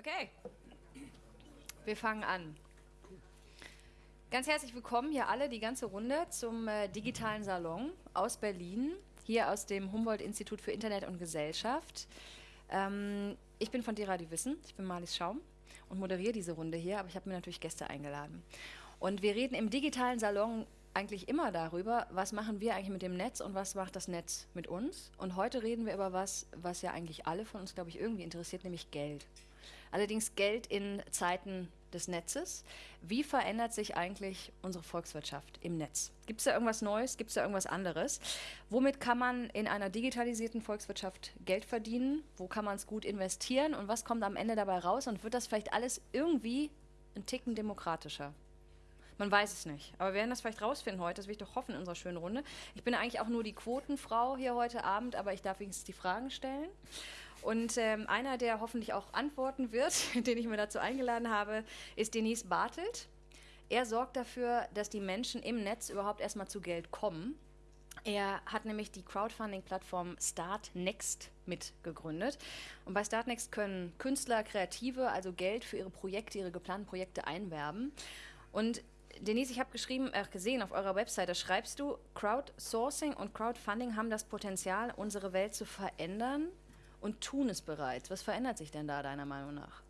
Okay, wir fangen an. Ganz herzlich willkommen hier alle, die ganze Runde, zum äh, digitalen Salon aus Berlin, hier aus dem Humboldt-Institut für Internet und Gesellschaft. Ähm, ich bin von Dera die Wissen, ich bin Marlies Schaum und moderiere diese Runde hier, aber ich habe mir natürlich Gäste eingeladen. Und wir reden im digitalen Salon eigentlich immer darüber, was machen wir eigentlich mit dem Netz und was macht das Netz mit uns. Und heute reden wir über was, was ja eigentlich alle von uns, glaube ich, irgendwie interessiert, nämlich Geld. Allerdings Geld in Zeiten des Netzes. Wie verändert sich eigentlich unsere Volkswirtschaft im Netz? Gibt es da irgendwas Neues? Gibt es da irgendwas anderes? Womit kann man in einer digitalisierten Volkswirtschaft Geld verdienen? Wo kann man es gut investieren? Und was kommt am Ende dabei raus? Und wird das vielleicht alles irgendwie ein Ticken demokratischer? Man weiß es nicht. Aber wir werden das vielleicht rausfinden heute. Das will ich doch hoffen in unserer schönen Runde. Ich bin eigentlich auch nur die Quotenfrau hier heute Abend, aber ich darf wenigstens die Fragen stellen. Und ähm, einer, der hoffentlich auch antworten wird, den ich mir dazu eingeladen habe, ist Denise Bartelt. Er sorgt dafür, dass die Menschen im Netz überhaupt erstmal zu Geld kommen. Er hat nämlich die Crowdfunding-Plattform Startnext mitgegründet. Und bei Startnext können Künstler, Kreative also Geld für ihre Projekte, ihre geplanten Projekte einwerben. Und Denise, ich habe geschrieben, äh, gesehen auf eurer Webseite, schreibst du, Crowdsourcing und Crowdfunding haben das Potenzial, unsere Welt zu verändern und tun es bereits. Was verändert sich denn da deiner Meinung nach?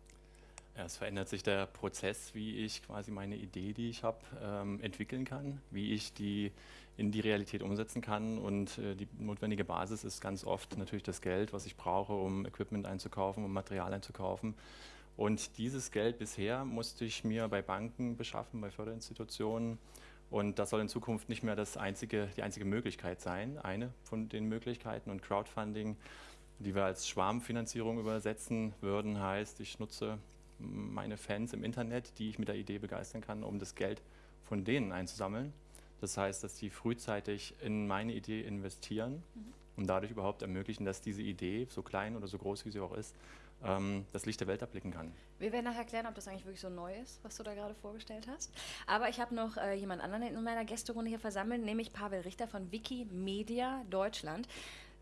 Ja, es verändert sich der Prozess, wie ich quasi meine Idee, die ich habe, ähm, entwickeln kann, wie ich die in die Realität umsetzen kann. Und äh, die notwendige Basis ist ganz oft natürlich das Geld, was ich brauche, um Equipment einzukaufen, um Material einzukaufen. Und dieses Geld bisher musste ich mir bei Banken beschaffen, bei Förderinstitutionen. Und das soll in Zukunft nicht mehr das einzige, die einzige Möglichkeit sein, eine von den Möglichkeiten. Und Crowdfunding die wir als Schwarmfinanzierung übersetzen würden, heißt, ich nutze meine Fans im Internet, die ich mit der Idee begeistern kann, um das Geld von denen einzusammeln. Das heißt, dass die frühzeitig in meine Idee investieren mhm. und dadurch überhaupt ermöglichen, dass diese Idee, so klein oder so groß wie sie auch ist, ähm, das Licht der Welt erblicken kann. Wir werden nachher erklären, ob das eigentlich wirklich so neu ist, was du da gerade vorgestellt hast. Aber ich habe noch äh, jemand anderen in meiner Gästerunde hier versammelt, nämlich Pavel Richter von Wikimedia Deutschland.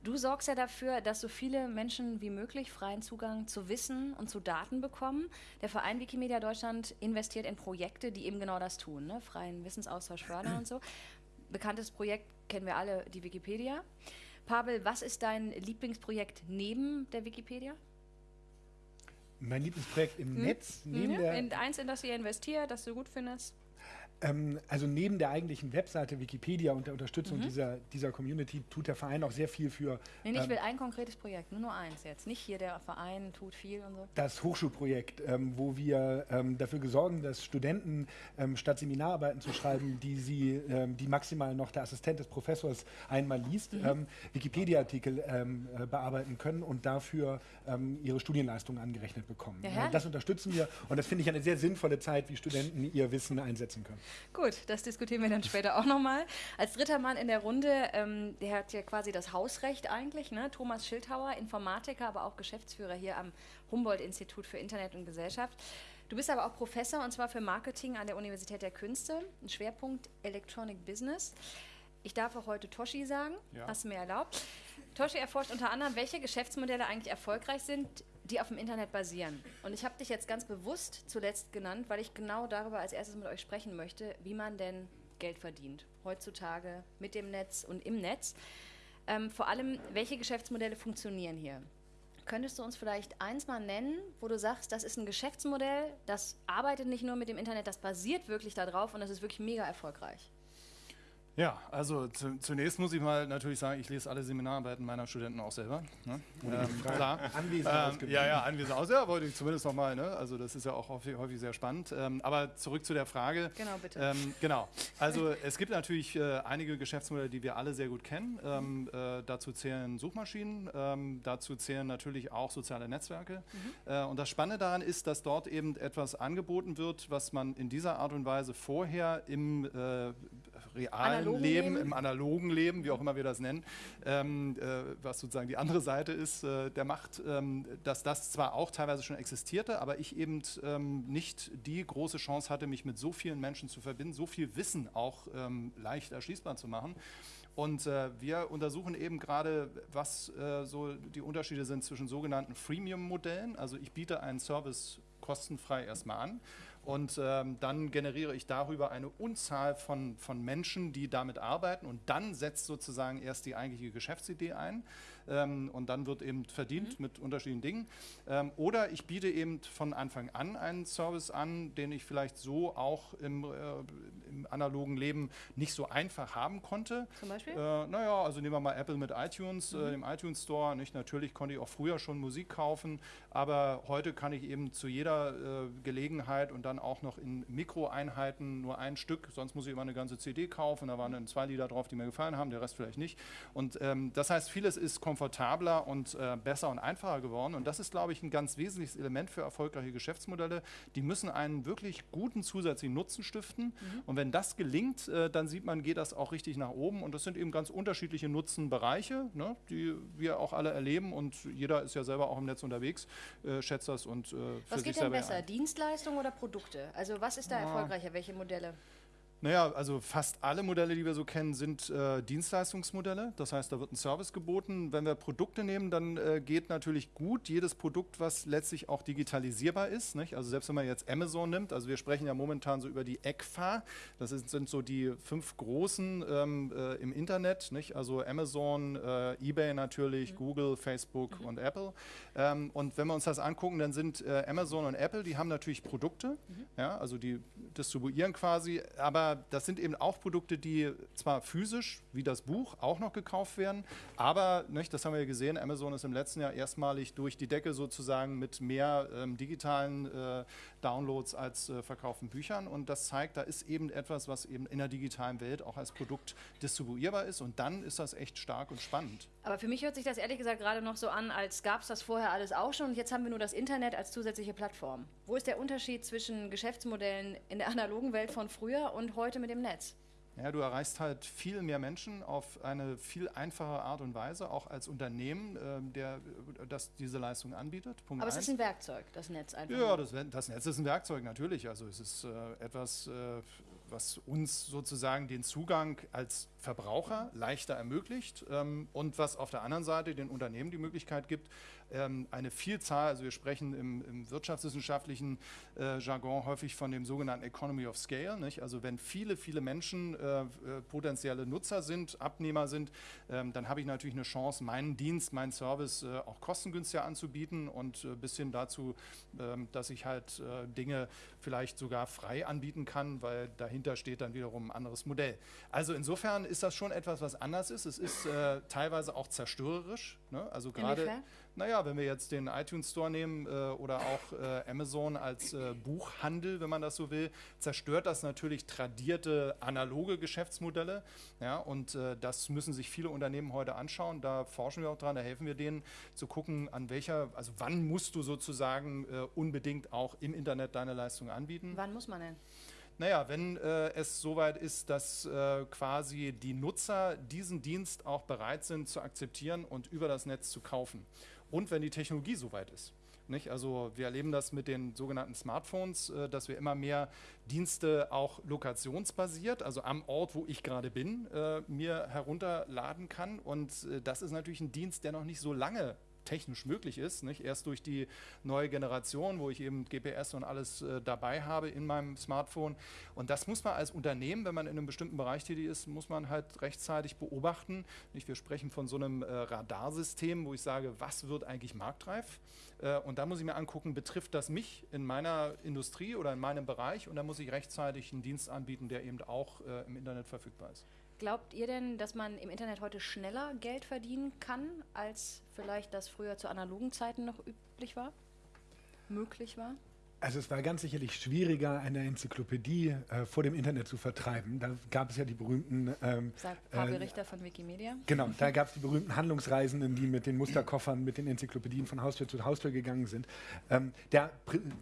Du sorgst ja dafür, dass so viele Menschen wie möglich freien Zugang zu Wissen und zu Daten bekommen. Der Verein Wikimedia Deutschland investiert in Projekte, die eben genau das tun, ne? freien Wissensaustausch fördern und so. Bekanntes Projekt kennen wir alle, die Wikipedia. Pavel, was ist dein Lieblingsprojekt neben der Wikipedia? Mein Lieblingsprojekt im hm? Netz? Neben mhm. der in eins, in das ihr investiert, das du gut findest? Ähm, also neben der eigentlichen Webseite Wikipedia und der Unterstützung mhm. dieser, dieser Community tut der Verein auch sehr viel für. Nee, ich ähm, will ein konkretes Projekt, nur nur eins jetzt. Nicht hier der Verein tut viel und so. Das Hochschulprojekt, ähm, wo wir ähm, dafür sorgen, dass Studenten ähm, statt Seminararbeiten zu schreiben, die sie, ähm, die maximal noch der Assistent des Professors einmal liest, mhm. Wikipedia-Artikel äh, bearbeiten können und dafür ihre Studienleistungen angerechnet bekommen. Ja, das unterstützen wir und das finde ich eine sehr sinnvolle Zeit, wie Studenten ihr Wissen einsetzen können. Gut, das diskutieren wir dann später auch nochmal. Als dritter Mann in der Runde, ähm, der hat ja quasi das Hausrecht eigentlich, ne? Thomas Schildhauer, Informatiker, aber auch Geschäftsführer hier am Humboldt-Institut für Internet und Gesellschaft. Du bist aber auch Professor und zwar für Marketing an der Universität der Künste, ein Schwerpunkt Electronic Business. Ich darf auch heute Toshi sagen, ja. hast du mir erlaubt. Toshi erforscht unter anderem, welche Geschäftsmodelle eigentlich erfolgreich sind, die auf dem Internet basieren. Und ich habe dich jetzt ganz bewusst zuletzt genannt, weil ich genau darüber als erstes mit euch sprechen möchte, wie man denn Geld verdient. Heutzutage mit dem Netz und im Netz. Ähm, vor allem, welche Geschäftsmodelle funktionieren hier? Könntest du uns vielleicht eins mal nennen, wo du sagst, das ist ein Geschäftsmodell, das arbeitet nicht nur mit dem Internet, das basiert wirklich darauf und das ist wirklich mega erfolgreich? Ja, also zu, zunächst muss ich mal natürlich sagen, ich lese alle Seminararbeiten meiner Studenten auch selber. Ne? Ähm, klar. Anwesend ähm, Ja, ja, anwesend aus. Ja, wollte ich zumindest nochmal. Ne? Also das ist ja auch häufig, häufig sehr spannend. Ähm, aber zurück zu der Frage. Genau, bitte. Ähm, genau. Also es gibt natürlich äh, einige Geschäftsmodelle, die wir alle sehr gut kennen. Ähm, äh, dazu zählen Suchmaschinen, ähm, dazu zählen natürlich auch soziale Netzwerke. Mhm. Äh, und das Spannende daran ist, dass dort eben etwas angeboten wird, was man in dieser Art und Weise vorher im äh, realen analogen Leben, Leben, im analogen Leben, wie auch immer wir das nennen, ähm, äh, was sozusagen die andere Seite ist äh, der Macht, ähm, dass das zwar auch teilweise schon existierte, aber ich eben ähm, nicht die große Chance hatte, mich mit so vielen Menschen zu verbinden, so viel Wissen auch ähm, leicht erschließbar zu machen. Und äh, wir untersuchen eben gerade, was äh, so die Unterschiede sind zwischen sogenannten Freemium-Modellen. Also ich biete einen Service kostenfrei erstmal an und ähm, dann generiere ich darüber eine Unzahl von, von Menschen, die damit arbeiten. Und dann setzt sozusagen erst die eigentliche Geschäftsidee ein ähm, und dann wird eben verdient mhm. mit unterschiedlichen Dingen. Ähm, oder ich biete eben von Anfang an einen Service an, den ich vielleicht so auch im, äh, im analogen Leben nicht so einfach haben konnte. Zum Beispiel? Äh, naja, also nehmen wir mal Apple mit iTunes, äh, mhm. äh, dem iTunes Store. Nicht? Natürlich konnte ich auch früher schon Musik kaufen, aber heute kann ich eben zu jeder äh, Gelegenheit und dann auch noch in Mikroeinheiten nur ein Stück, sonst muss ich immer eine ganze CD kaufen. Da waren dann zwei Lieder drauf, die mir gefallen haben, der Rest vielleicht nicht. Und ähm, das heißt, vieles ist komfortabel komfortabler und äh, besser und einfacher geworden. Und das ist, glaube ich, ein ganz wesentliches Element für erfolgreiche Geschäftsmodelle. Die müssen einen wirklich guten zusätzlichen Nutzen stiften. Mhm. Und wenn das gelingt, äh, dann sieht man, geht das auch richtig nach oben. Und das sind eben ganz unterschiedliche Nutzenbereiche, ne, die wir auch alle erleben. Und jeder ist ja selber auch im Netz unterwegs, äh, schätzt das und äh, Was geht denn besser, Dienstleistungen oder Produkte? Also was ist da erfolgreicher? Welche Modelle? Naja, also fast alle Modelle, die wir so kennen, sind äh, Dienstleistungsmodelle. Das heißt, da wird ein Service geboten. Wenn wir Produkte nehmen, dann äh, geht natürlich gut jedes Produkt, was letztlich auch digitalisierbar ist. Nicht? Also selbst wenn man jetzt Amazon nimmt, also wir sprechen ja momentan so über die ECFA, das ist, sind so die fünf großen ähm, äh, im Internet, nicht? also Amazon, äh, eBay natürlich, mhm. Google, Facebook mhm. und Apple. Ähm, und wenn wir uns das angucken, dann sind äh, Amazon und Apple, die haben natürlich Produkte, mhm. ja, also die distribuieren quasi, aber das sind eben auch Produkte, die zwar physisch, wie das Buch, auch noch gekauft werden, aber, nicht, das haben wir ja gesehen, Amazon ist im letzten Jahr erstmalig durch die Decke sozusagen mit mehr ähm, digitalen äh, Downloads als äh, verkauften Büchern und das zeigt, da ist eben etwas, was eben in der digitalen Welt auch als Produkt distribuierbar ist und dann ist das echt stark und spannend. Aber für mich hört sich das ehrlich gesagt gerade noch so an, als gab es das vorher alles auch schon und jetzt haben wir nur das Internet als zusätzliche Plattform. Wo ist der Unterschied zwischen Geschäftsmodellen in der analogen Welt von früher und heute mit dem Netz? Ja, du erreichst halt viel mehr Menschen auf eine viel einfache Art und Weise, auch als Unternehmen, äh, der das diese Leistung anbietet. Punkt Aber es ist ein Werkzeug, das Netz einfach. Ja, das, das, Netz ist ein Werkzeug, natürlich. Also es ist äh, etwas, äh, was uns sozusagen den Zugang als Verbraucher leichter ermöglicht ähm, und was auf der anderen Seite den Unternehmen die Möglichkeit gibt, ähm, eine Vielzahl, also wir sprechen im, im wirtschaftswissenschaftlichen äh, Jargon häufig von dem sogenannten Economy of Scale. Nicht? Also wenn viele, viele Menschen äh, äh, potenzielle Nutzer sind, Abnehmer sind, ähm, dann habe ich natürlich eine Chance, meinen Dienst, meinen Service äh, auch kostengünstiger anzubieten und äh, bis hin dazu, ähm, dass ich halt äh, Dinge vielleicht sogar frei anbieten kann, weil dahinter steht dann wiederum ein anderes Modell. Also insofern ist das schon etwas, was anders ist. Es ist teilweise auch zerstörerisch. Ne? Also gerade naja, wenn wir jetzt den iTunes Store nehmen äh, oder auch äh, Amazon als äh, Buchhandel, wenn man das so will, zerstört das natürlich tradierte analoge Geschäftsmodelle. Ja, und äh, das müssen sich viele Unternehmen heute anschauen. Da forschen wir auch dran, da helfen wir denen zu gucken, an welcher, also wann musst du sozusagen äh, unbedingt auch im Internet deine Leistung anbieten. Wann muss man denn? Naja, wenn äh, es soweit ist, dass äh, quasi die Nutzer diesen Dienst auch bereit sind zu akzeptieren und über das Netz zu kaufen und wenn die Technologie soweit ist. Nicht? Also wir erleben das mit den sogenannten Smartphones, äh, dass wir immer mehr Dienste auch lokationsbasiert, also am Ort, wo ich gerade bin, äh, mir herunterladen kann. Und äh, das ist natürlich ein Dienst, der noch nicht so lange technisch möglich ist. Nicht? Erst durch die neue Generation, wo ich eben GPS und alles äh, dabei habe in meinem Smartphone. Und das muss man als Unternehmen, wenn man in einem bestimmten Bereich tätig ist, muss man halt rechtzeitig beobachten. Nicht? Wir sprechen von so einem äh, Radarsystem, wo ich sage, was wird eigentlich marktreif? Äh, und da muss ich mir angucken, betrifft das mich in meiner Industrie oder in meinem Bereich? Und da muss ich rechtzeitig einen Dienst anbieten, der eben auch äh, im Internet verfügbar ist. Glaubt ihr denn, dass man im Internet heute schneller Geld verdienen kann, als vielleicht das früher zu analogen Zeiten noch üblich war? Möglich war? Also es war ganz sicherlich schwieriger, eine Enzyklopädie äh, vor dem Internet zu vertreiben. Da gab es ja die berühmten... Ähm, Sagt Pavel äh, Richter von Wikimedia. Genau, da gab es die berühmten Handlungsreisenden, die mit den Musterkoffern, mit den Enzyklopädien von Haustür zu Haustür gegangen sind. Ähm, der,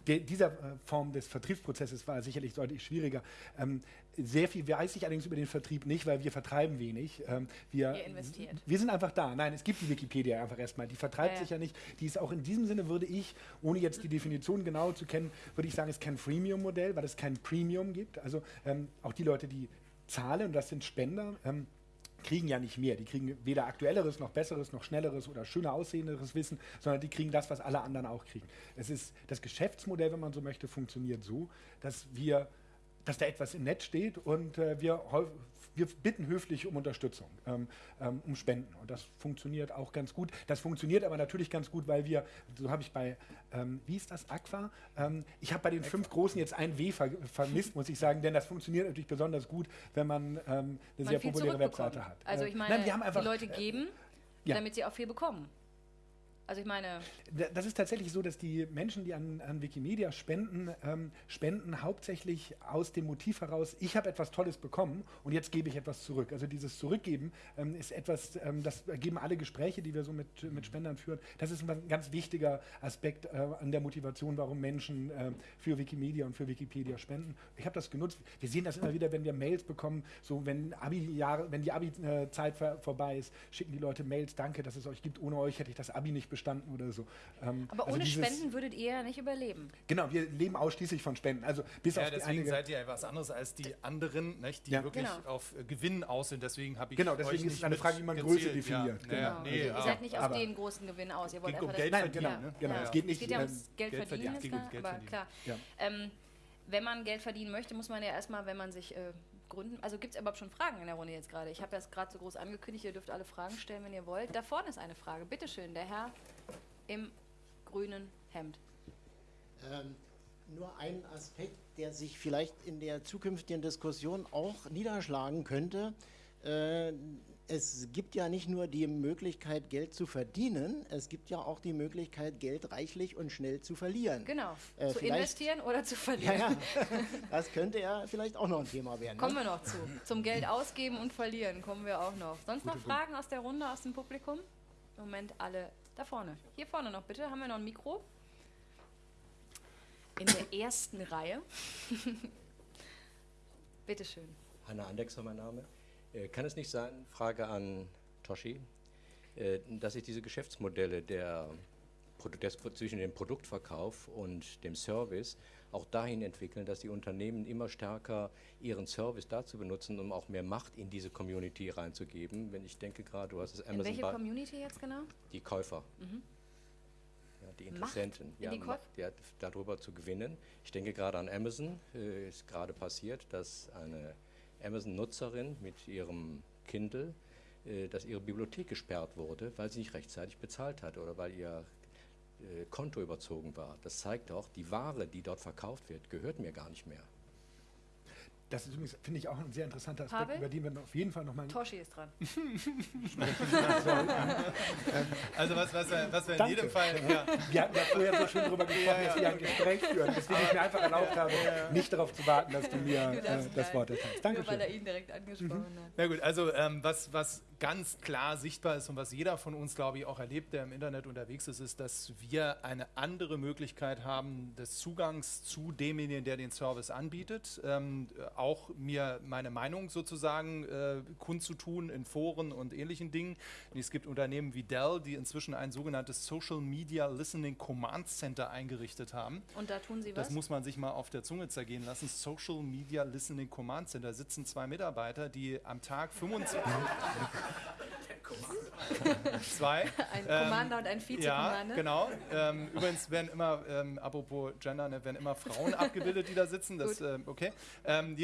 der, dieser äh, Form des Vertriebsprozesses war sicherlich deutlich schwieriger. Ähm, sehr viel weiß ich allerdings über den Vertrieb nicht, weil wir vertreiben wenig. Ähm, wir, Ihr investiert. Wir sind einfach da. Nein, es gibt die Wikipedia einfach erstmal. Die vertreibt ja, sich ja nicht. Die ist auch in diesem Sinne, würde ich, ohne jetzt die Definition genau zu kennen, würde ich sagen, es ist kein Freemium-Modell, weil es kein Premium gibt. Also ähm, auch die Leute, die zahlen, und das sind Spender, ähm, kriegen ja nicht mehr. Die kriegen weder aktuelleres noch besseres noch schnelleres oder schöner aussehenderes Wissen, sondern die kriegen das, was alle anderen auch kriegen. Es ist das Geschäftsmodell, wenn man so möchte, funktioniert so, dass wir dass da etwas im Netz steht und äh, wir, wir bitten höflich um Unterstützung, ähm, ähm, um Spenden. Und das funktioniert auch ganz gut. Das funktioniert aber natürlich ganz gut, weil wir, so habe ich bei, ähm, wie ist das, Aqua? Ähm, ich habe bei den fünf Großen jetzt ein W ver vermisst, muss ich sagen, denn das funktioniert natürlich besonders gut, wenn man ähm, eine Man sehr populäre. Webseite hat. Also Äh, ich meine, nein, wir haben einfach, die Leute geben, ja. damit sie auch viel bekommen. Also ich meine, Da- Das ist tatsächlich so, dass die Menschen, die an, an Wikimedia spenden, ähm, spenden hauptsächlich aus dem Motiv heraus, ich habe etwas Tolles bekommen und jetzt gebe ich etwas zurück. Also dieses Zurückgeben ähm, ist etwas, ähm, das geben alle Gespräche, die wir so mit, mit Spendern führen. Das ist ein ganz wichtiger Aspekt äh, an der Motivation, warum Menschen ähm, für Wikimedia und für Wikipedia spenden. Ich habe das genutzt. Wir sehen das immer wieder, wenn wir Mails bekommen, so wenn, Abi -Jahre, wenn die Abi-Zeit vor- vorbei ist, schicken die Leute Mails, danke, dass es euch gibt. Ohne euch hätte ich das Abi nicht bestanden oder so. Ähm, aber also ohne dieses- Spenden würdet ihr ja nicht überleben. Genau, wir leben ausschließlich von Spenden. Also bis Ja, auf die deswegen einige. seid ihr etwas anderes als die anderen, nicht, die Ja. wirklich Genau. auf äh, Gewinn aus sind. Deswegen habe ich Genau, deswegen euch ist es eine Frage, wie man gezielt. Größe definiert. Ja, Genau. ja, Also nee, ihr seid nicht auf den großen Gewinn aus. Ihr wollt um einfach Geld Nein, genau, verdienen, ne? genau. Ja. Es geht nicht. Es geht ja ums Geld, Geld verdienen, ist klar, aber klar. Ja. Wenn man Geld verdienen möchte, muss man ja erstmal, wenn man sich äh, gründen, also gibt es überhaupt schon Fragen in der Runde jetzt gerade? Ich habe das gerade so groß angekündigt, ihr dürft alle Fragen stellen, wenn ihr wollt. Da vorne ist eine Frage, bitteschön, der Herr im grünen Hemd. Ähm, nur ein Aspekt, der sich vielleicht in der zukünftigen Diskussion auch niederschlagen könnte. Äh, es gibt ja nicht nur die Möglichkeit, Geld zu verdienen, es gibt ja auch die Möglichkeit, Geld reichlich und schnell zu verlieren. Genau, Äh, zu investieren oder zu Ja, verlieren. ja, das könnte ja vielleicht auch noch ein Thema werden. Kommen Ne? wir noch zu. Zum Geld ausgeben und verlieren kommen wir auch noch. Sonst noch Fragen aus der Runde, aus dem Publikum? Im Moment alle da vorne. Hier vorne noch bitte. Haben wir noch ein Mikro? In der ersten Reihe. Bitteschön. Hanna Andexer, mein Name. Äh, kann es nicht sein, Frage an Toshi, äh, dass sich diese Geschäftsmodelle der, des, zwischen dem Produktverkauf und dem Service auch dahin entwickeln, dass die Unternehmen immer stärker ihren Service dazu benutzen, um auch mehr Macht in diese Community reinzugeben. Wenn ich denke gerade, du hast es In Amazon welche bei- Community jetzt genau? die Käufer. Ja, die Interessenten, in ja, die Macht, Käuf- ja, darüber zu gewinnen. Ich denke gerade an Amazon. Äh, ist gerade passiert, dass eine Amazon-Nutzerin mit ihrem Kindle, äh, dass ihre Bibliothek gesperrt wurde, weil sie nicht rechtzeitig bezahlt hat oder weil ihr äh, Konto überzogen war. Das zeigt auch, die Ware, die dort verkauft wird, gehört mir gar nicht mehr. Das ist übrigens, finde ich, auch ein sehr interessanter Aspekt, Pavel? über den wir auf jeden Fall nochmal Toshi ist dran. Also was, was, wir- was wir in Danke. jedem Fall, ja, Wir hatten ja vorher so schön darüber gesprochen, dass wir ein Gespräch führen, deswegen ich mir einfach erlaubt habe, nicht darauf zu warten, dass du mir Du äh, das. Wort erteilst. Nur weil er ihn direkt angesprochen hat. Na gut, also ähm, was, was ganz klar sichtbar ist und was jeder von uns, glaube ich, auch erlebt, der im Internet unterwegs ist, ist, dass wir eine andere Möglichkeit haben des Zugangs zu demjenigen, der den Service anbietet. Ähm, äh, auch mir meine Meinung sozusagen äh, kundzutun in Foren und ähnlichen Dingen. Und es gibt Unternehmen wie Dell, die inzwischen ein sogenanntes Social Media Listening Command Center eingerichtet haben. Und da tun sie was? Das muss man sich mal auf der Zunge zergehen lassen. Social Media Listening Command Center sitzen zwei Mitarbeiter, die am Tag 25. zwei. ein Ähm, Commander und ein Ja, Vize-Commander. genau. Ähm, übrigens werden immer, ähm, apropos Gender, ne, werden immer Frauen abgebildet, die da sitzen. Das, ähm, okay.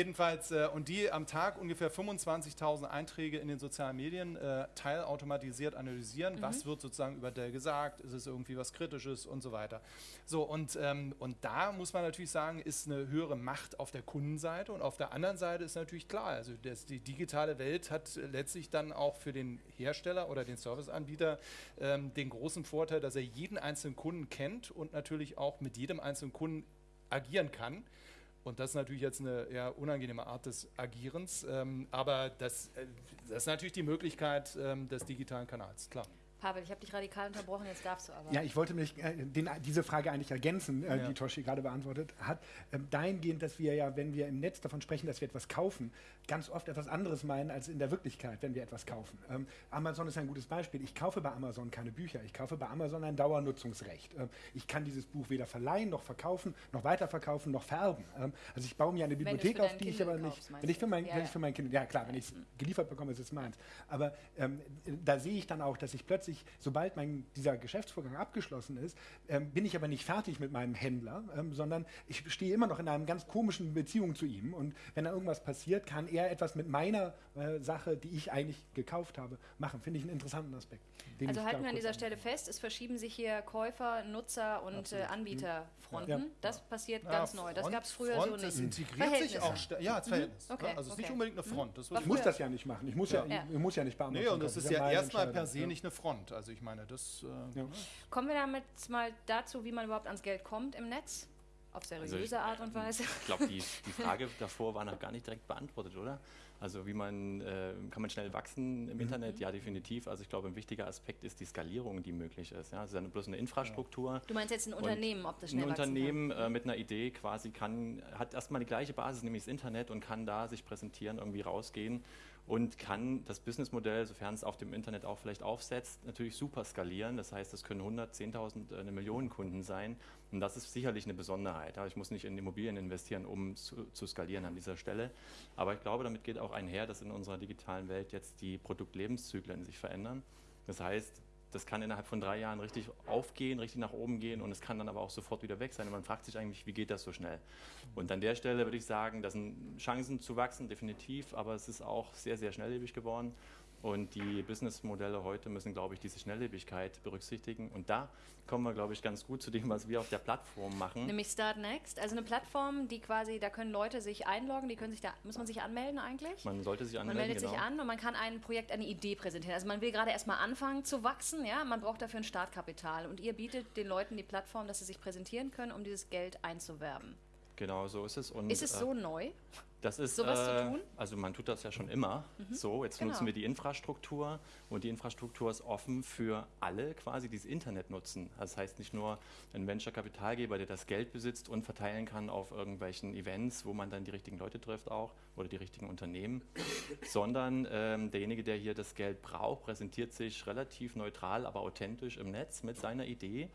Jedenfalls, äh, und die am Tag ungefähr 25.000 Einträge in den sozialen Medien äh, teilautomatisiert analysieren. Mhm. Was wird sozusagen über Dell gesagt? Ist es irgendwie was Kritisches und so weiter. So, und, ähm, und da muss man natürlich sagen, ist eine höhere Macht auf der Kundenseite und auf der anderen Seite ist natürlich klar, also das, die digitale Welt hat letztlich dann auch für den Hersteller oder den Serviceanbieter ähm, den großen Vorteil, dass er jeden einzelnen Kunden kennt und natürlich auch mit jedem einzelnen Kunden agieren kann. Und das ist natürlich jetzt eine eher unangenehme Art des Agierens, ähm, aber das, äh, das ist natürlich die Möglichkeit ähm, des digitalen Kanals, klar. Pavel, ich habe dich radikal unterbrochen, jetzt darfst du aber. Ja, ich wollte mich äh, den, diese Frage eigentlich ergänzen, äh, Ja. die Toshi gerade beantwortet hat. Ähm, dahingehend, dass wir ja, wenn wir im Netz davon sprechen, dass wir etwas kaufen, ganz oft etwas anderes meinen als in der Wirklichkeit, wenn wir etwas kaufen. Ähm, Amazon ist ein gutes Beispiel. Ich kaufe bei Amazon keine Bücher. Ich kaufe bei Amazon ein Dauernutzungsrecht. Ähm, ich kann dieses Buch weder verleihen, noch verkaufen, noch weiterverkaufen, noch färben. Ähm, also ich baue mir eine Bibliothek auf, die ich aber nicht. kaufst, Wenn ich für mein, Ja, wenn ich für mein Kind, ja klar, wenn ich es geliefert bekomme, ist es meins. Aber ähm, da sehe ich dann auch, dass ich plötzlich, sobald mein, dieser Geschäftsvorgang abgeschlossen ist, ähm, bin ich aber nicht fertig mit meinem Händler, ähm, sondern ich stehe immer noch in einer ganz komischen Beziehung zu ihm. Und wenn da irgendwas passiert, kann er etwas mit meiner äh, Sache, die ich eigentlich gekauft habe, machen. Finde ich einen interessanten Aspekt. den Also halten wir an dieser an- Stelle fest, es verschieben sich hier Käufer, Nutzer und äh, Anbieterfronten. Ja. Das passiert Ja, ganz neu. Das Front- gab es früher Front, so nicht. Es integriert sich auch Ja, als Verhältnis. Okay, ne? Also es ist okay. nicht unbedingt eine Front. Das Ich muss das ja nicht machen. Ich muss ja, Ja. Ich, muss ja nicht Amazon Nee, und das ist ja erstmal per se Ja. nicht eine Front. Also ich meine, das. Äh, Ja. Kommen wir damit mal dazu, wie man überhaupt ans Geld kommt im Netz? Auf seriöse Also ich- Art und Weise. Ich glaube, die, die Frage davor war noch gar nicht direkt beantwortet, oder? Also wie man, äh, kann man schnell wachsen im Internet? Ja, definitiv. Also ich glaube, ein wichtiger Aspekt ist die Skalierung, die möglich ist. Ja? Also es ist ja bloß eine Infrastruktur. Du meinst jetzt ein Unternehmen, ob das Ein schnell wachsen Unternehmen äh, mit einer Idee quasi kann, hat erstmal die gleiche Basis, nämlich das Internet und kann da sich präsentieren, irgendwie rausgehen und kann das Businessmodell, sofern es auf dem Internet auch vielleicht aufsetzt, natürlich super skalieren. Das heißt, es können 100, 10.000, äh, eine Million Kunden sein. Und das ist sicherlich eine Besonderheit. Ich muss nicht in Immobilien investieren, um zu, zu skalieren an dieser Stelle. Aber ich glaube, damit geht auch einher, dass in unserer digitalen Welt jetzt die Produktlebenszyklen sich verändern. Das heißt, das kann innerhalb von drei Jahren richtig aufgehen, richtig nach oben gehen und es kann dann aber auch sofort wieder weg sein. Und man fragt sich eigentlich, wie geht das so schnell? Und an der Stelle würde ich sagen, das sind Chancen zu wachsen, definitiv, aber es ist auch sehr, sehr schnelllebig geworden. Und die Businessmodelle heute müssen, glaube ich, diese Schnelllebigkeit berücksichtigen. Und da kommen wir, glaube ich, ganz gut zu dem, was wir auf der Plattform machen. Nämlich Start Next, also eine Plattform, die quasi, da können Leute sich einloggen, die können sich da, muss man sich anmelden eigentlich? Man sollte sich Man anmelden. meldet sich genau. an und man kann ein Projekt, eine Idee präsentieren. Also man will gerade erstmal anfangen zu wachsen, ja, man braucht dafür ein Startkapital und ihr bietet den Leuten die Plattform, dass sie sich präsentieren können, um dieses Geld einzuwerben. Genau, so ist es. Und, Ist es äh, so neu? Das ist, sowas zu äh, tun? Also man tut das ja schon immer so. Jetzt Genau. nutzen wir die Infrastruktur und die Infrastruktur ist offen für alle quasi, die das Internet nutzen. Das heißt nicht nur ein Venture-Kapitalgeber, der das Geld besitzt und verteilen kann auf irgendwelchen Events, wo man dann die richtigen Leute trifft auch oder die richtigen Unternehmen, sondern ähm, derjenige, der hier das Geld braucht, präsentiert sich relativ neutral, aber authentisch im Netz mit seiner Idee.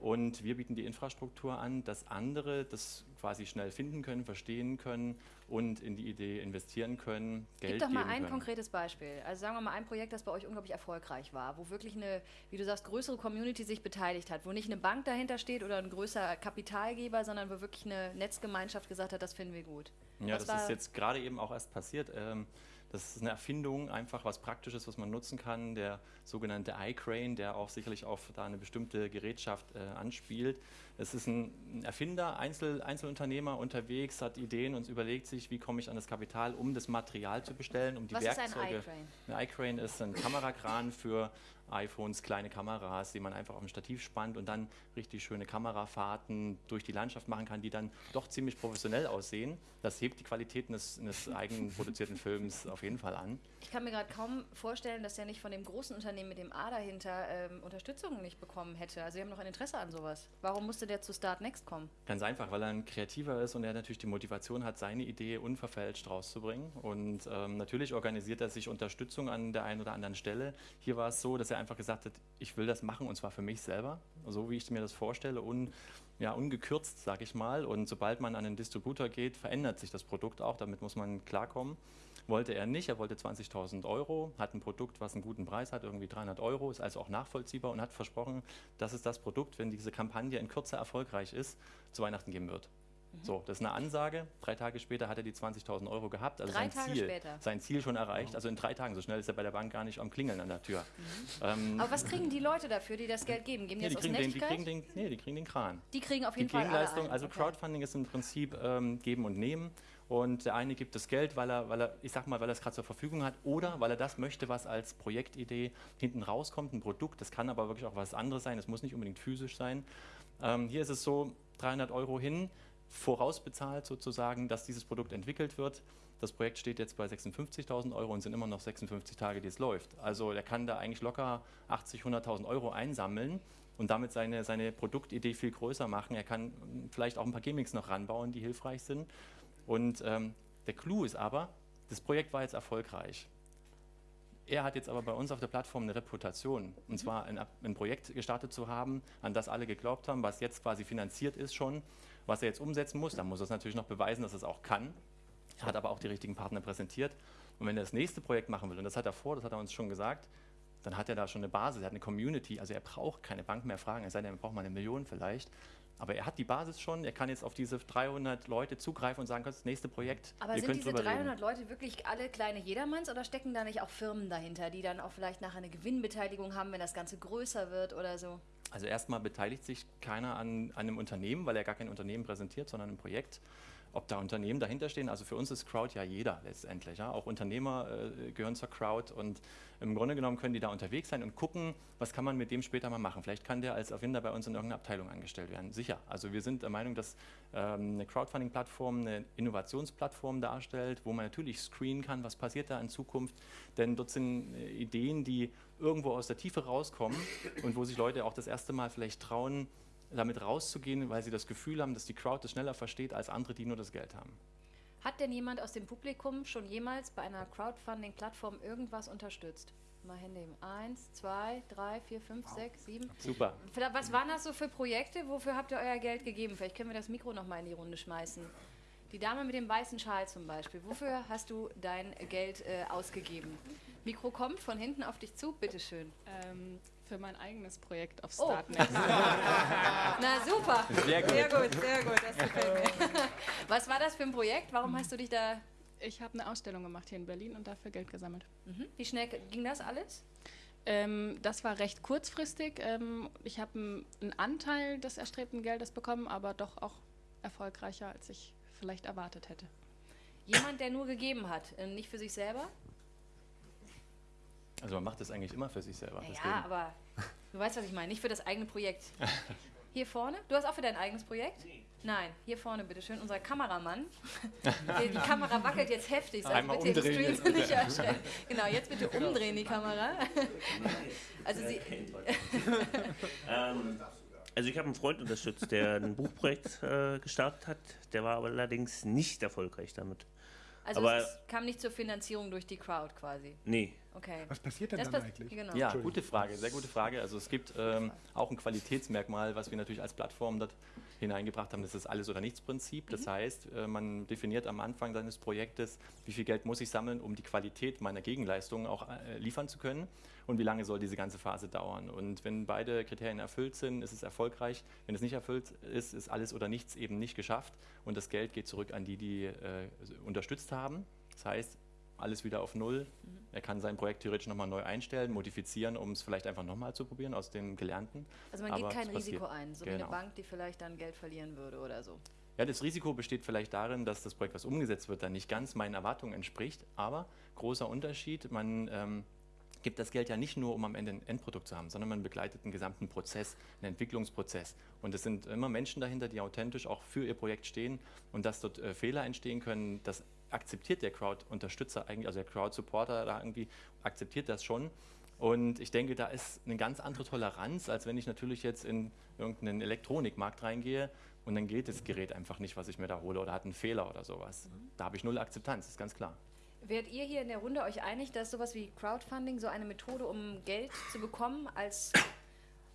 Und wir bieten die Infrastruktur an, dass andere das quasi schnell finden können, verstehen können und in die Idee investieren können, Geld Gib doch mal ein können. konkretes Beispiel. Also sagen wir mal ein Projekt, das bei euch unglaublich erfolgreich war, wo wirklich eine, wie du sagst, größere Community sich beteiligt hat, wo nicht eine Bank dahinter steht oder ein größer Kapitalgeber, sondern wo wirklich eine Netzgemeinschaft gesagt hat, das finden wir gut. Ja, Was das ist jetzt gerade eben auch erst passiert. Ähm, das ist eine Erfindung, einfach was Praktisches, was man nutzen kann. Der sogenannte iCrane, der auch sicherlich auf da eine bestimmte Gerätschaft äh, anspielt. Es ist ein Erfinder, Einzel, Einzelunternehmer unterwegs, hat Ideen und überlegt sich, wie komme ich an das Kapital, um das Material zu bestellen, um die Was ist ein Werkzeuge. iCrane? Ein iCrane ist ein Kamerakran für iPhones, kleine Kameras, die man einfach auf ein Stativ spannt und dann richtig schöne Kamerafahrten durch die Landschaft machen kann, die dann doch ziemlich professionell aussehen. Das hebt die Qualität eines, eines eigenproduzierten Films auf jeden Fall an. Ich kann mir gerade kaum vorstellen, dass der nicht von dem großen Unternehmen mit dem A dahinter ähm, Unterstützung nicht bekommen hätte. Also sie haben noch ein Interesse an sowas. Warum musste der zu Start Next kommen? Ganz einfach, weil er ein Kreativer ist und er natürlich die Motivation hat, seine Idee unverfälscht rauszubringen. Und ähm, natürlich organisiert er sich Unterstützung an der einen oder anderen Stelle. Hier war es so, dass er einfach gesagt hat, ich will das machen und zwar für mich selber, so wie ich mir das vorstelle, un, ja, ungekürzt, sage ich mal. Und sobald man an den Distributor geht, verändert sich das Produkt auch, damit muss man klarkommen. Wollte er nicht, er wollte 20.000 Euro, hat ein Produkt, was einen guten Preis hat, irgendwie 300 Euro, ist also auch nachvollziehbar und hat versprochen, dass es das Produkt, wenn diese Kampagne in Kürze erfolgreich ist, zu Weihnachten geben wird. Mhm. So, das ist eine Ansage. Drei Tage später hat er die 20.000 Euro gehabt. Also Drei sein Tage Ziel, später? sein Ziel schon erreicht. Also in drei Tagen. So schnell ist er bei der Bank gar nicht am Klingeln an der Tür. Ähm, Aber was kriegen die Leute dafür, die das Geld geben? Geben die nee, das die, aus kriegen den, die, kriegen den, nee, die kriegen den Kran. die kriegen auf Die jeden Fall alle Gegenleistung, ein. also Okay. Crowdfunding ist im Prinzip ähm, geben und nehmen. Und der eine gibt das Geld, weil er, weil er ich sag mal, weil er es gerade zur Verfügung hat oder weil er das möchte, was als Projektidee hinten rauskommt, ein Produkt. Das kann aber wirklich auch was anderes sein. Es muss nicht unbedingt physisch sein. Ähm, hier ist es so, 300 Euro hin, vorausbezahlt sozusagen, dass dieses Produkt entwickelt wird. Das Projekt steht jetzt bei 56.000 Euro und sind immer noch 56 Tage, die es läuft. Also der kann da eigentlich locker 80, 100.000 Euro einsammeln und damit seine, seine Produktidee viel größer machen. Er kann vielleicht auch ein paar Gimmicks noch ranbauen, die hilfreich sind. Und ähm, der Clou ist aber, das Projekt war jetzt erfolgreich. Er hat jetzt aber bei uns auf der Plattform eine Reputation, und zwar ein, ein, Projekt gestartet zu haben, an das alle geglaubt haben, was jetzt quasi finanziert ist schon, was er jetzt umsetzen muss. Dann muss er es natürlich noch beweisen, dass er es auch kann. Er hat aber auch die richtigen Partner präsentiert. Und wenn er das nächste Projekt machen will, und das hat er vor, das hat er uns schon gesagt, dann hat er da schon eine Basis, er hat eine Community, also er braucht keine Bank mehr fragen, es sei denn, er braucht mal eine Million vielleicht. Aber er hat die Basis schon, er kann jetzt auf diese 300 Leute zugreifen und sagen, das nächste Projekt. Aber sind diese 300 reden. Leute wirklich alle kleine Jedermanns oder stecken da nicht auch Firmen dahinter, die dann auch vielleicht nachher eine Gewinnbeteiligung haben, wenn das Ganze größer wird oder so? Also erstmal beteiligt sich keiner an, an einem Unternehmen, weil er gar kein Unternehmen präsentiert, sondern ein Projekt ob da Unternehmen dahinter stehen. Also für uns ist Crowd ja jeder letztendlich. Ja? Auch Unternehmer äh, gehören zur Crowd und im Grunde genommen können die da unterwegs sein und gucken, was kann man mit dem später mal machen. Vielleicht kann der als Erfinder bei uns in irgendeiner Abteilung angestellt werden. Sicher. Also wir sind der Meinung, dass ähm, eine Crowdfunding-Plattform eine Innovationsplattform darstellt, wo man natürlich screenen kann, was passiert da in Zukunft. Denn dort sind äh, Ideen, die irgendwo aus der Tiefe rauskommen und wo sich Leute auch das erste Mal vielleicht trauen, damit rauszugehen, weil sie das Gefühl haben, dass die Crowd das schneller versteht als andere, die nur das Geld haben. Hat denn jemand aus dem Publikum schon jemals bei einer Crowdfunding-Plattform irgendwas unterstützt? Mal Hände heben. Eins, zwei, drei, vier, fünf, sechs, sieben. Super. Was waren das so für Projekte? Wofür habt ihr euer Geld gegeben? Vielleicht können wir das Mikro noch mal in die Runde schmeißen. Die Dame mit dem weißen Schal zum Beispiel. Wofür hast du dein Geld äh, ausgegeben? Mikro kommt von hinten auf dich zu, bitteschön. Ähm, für mein eigenes Projekt auf Startnet. Oh. Na super. Sehr gut. Sehr gut, sehr gut. Das gefällt mir. Was war das für ein Projekt? Warum hast du dich da... Ich habe eine Ausstellung gemacht hier in Berlin und dafür Geld gesammelt. Mhm. Wie schnell ging das alles? Ähm, das war recht kurzfristig. Ähm, ich habe einen Anteil des erstrebten Geldes bekommen, aber doch auch erfolgreicher, als ich vielleicht erwartet hätte. Jemand, der nur gegeben hat, äh, nicht für sich selber? Also man macht das eigentlich immer für sich selber. Ja, aber du weißt, was ich meine, nicht für das eigene Projekt. Hier vorne? Du hast auch für dein eigenes Projekt? Nee. Nein, hier vorne, bitteschön, unser Kameramann. Die, die Kamera wackelt jetzt heftig. Also Einmal bitte umdrehen. Jetzt. Nicht genau, jetzt bitte umdrehen die Kamera. Also Sie. ähm, also ich habe einen Freund unterstützt, der ein Buchprojekt äh, gestartet hat. Der war aber allerdings nicht erfolgreich damit. Also aber es kam nicht zur Finanzierung durch die Crowd quasi? Nee. Okay. Was passiert denn das dann eigentlich? Genau. Ja, gute Frage, sehr gute Frage. Also es gibt ähm, auch ein Qualitätsmerkmal, was wir natürlich als Plattform dort hineingebracht haben, das ist das Alles- oder Nichts-Prinzip. Das mhm. heißt, äh, man definiert am Anfang seines Projektes, wie viel Geld muss ich sammeln, um die Qualität meiner Gegenleistungen auch äh, liefern zu können und wie lange soll diese ganze Phase dauern. Und wenn beide Kriterien erfüllt sind, ist es erfolgreich. Wenn es nicht erfüllt ist, ist Alles oder Nichts eben nicht geschafft und das Geld geht zurück an die, die äh, unterstützt haben. Das heißt, alles wieder auf Null. Mhm. Er kann sein Projekt theoretisch nochmal neu einstellen, modifizieren, um es vielleicht einfach nochmal zu probieren aus dem Gelernten. Also man geht kein Risiko ein, so genau. wie eine Bank, die vielleicht dann Geld verlieren würde oder so. Ja, das Risiko besteht vielleicht darin, dass das Projekt, was umgesetzt wird, dann nicht ganz meinen Erwartungen entspricht, aber großer Unterschied, man ähm, gibt das Geld ja nicht nur, um am Ende ein Endprodukt zu haben, sondern man begleitet einen gesamten Prozess, einen Entwicklungsprozess. Und es sind immer Menschen dahinter, die authentisch auch für ihr Projekt stehen und dass dort äh, Fehler entstehen können, das akzeptiert der Crowd-Unterstützer eigentlich, also der Crowd-Supporter da irgendwie akzeptiert das schon. Und ich denke, da ist eine ganz andere Toleranz, als wenn ich natürlich jetzt in irgendeinen Elektronikmarkt reingehe und dann geht das Gerät einfach nicht, was ich mir da hole oder hat einen Fehler oder sowas. Da habe ich null Akzeptanz, ist ganz klar. Werdet ihr hier in der Runde euch einig, dass sowas wie Crowdfunding so eine Methode, um Geld zu bekommen als,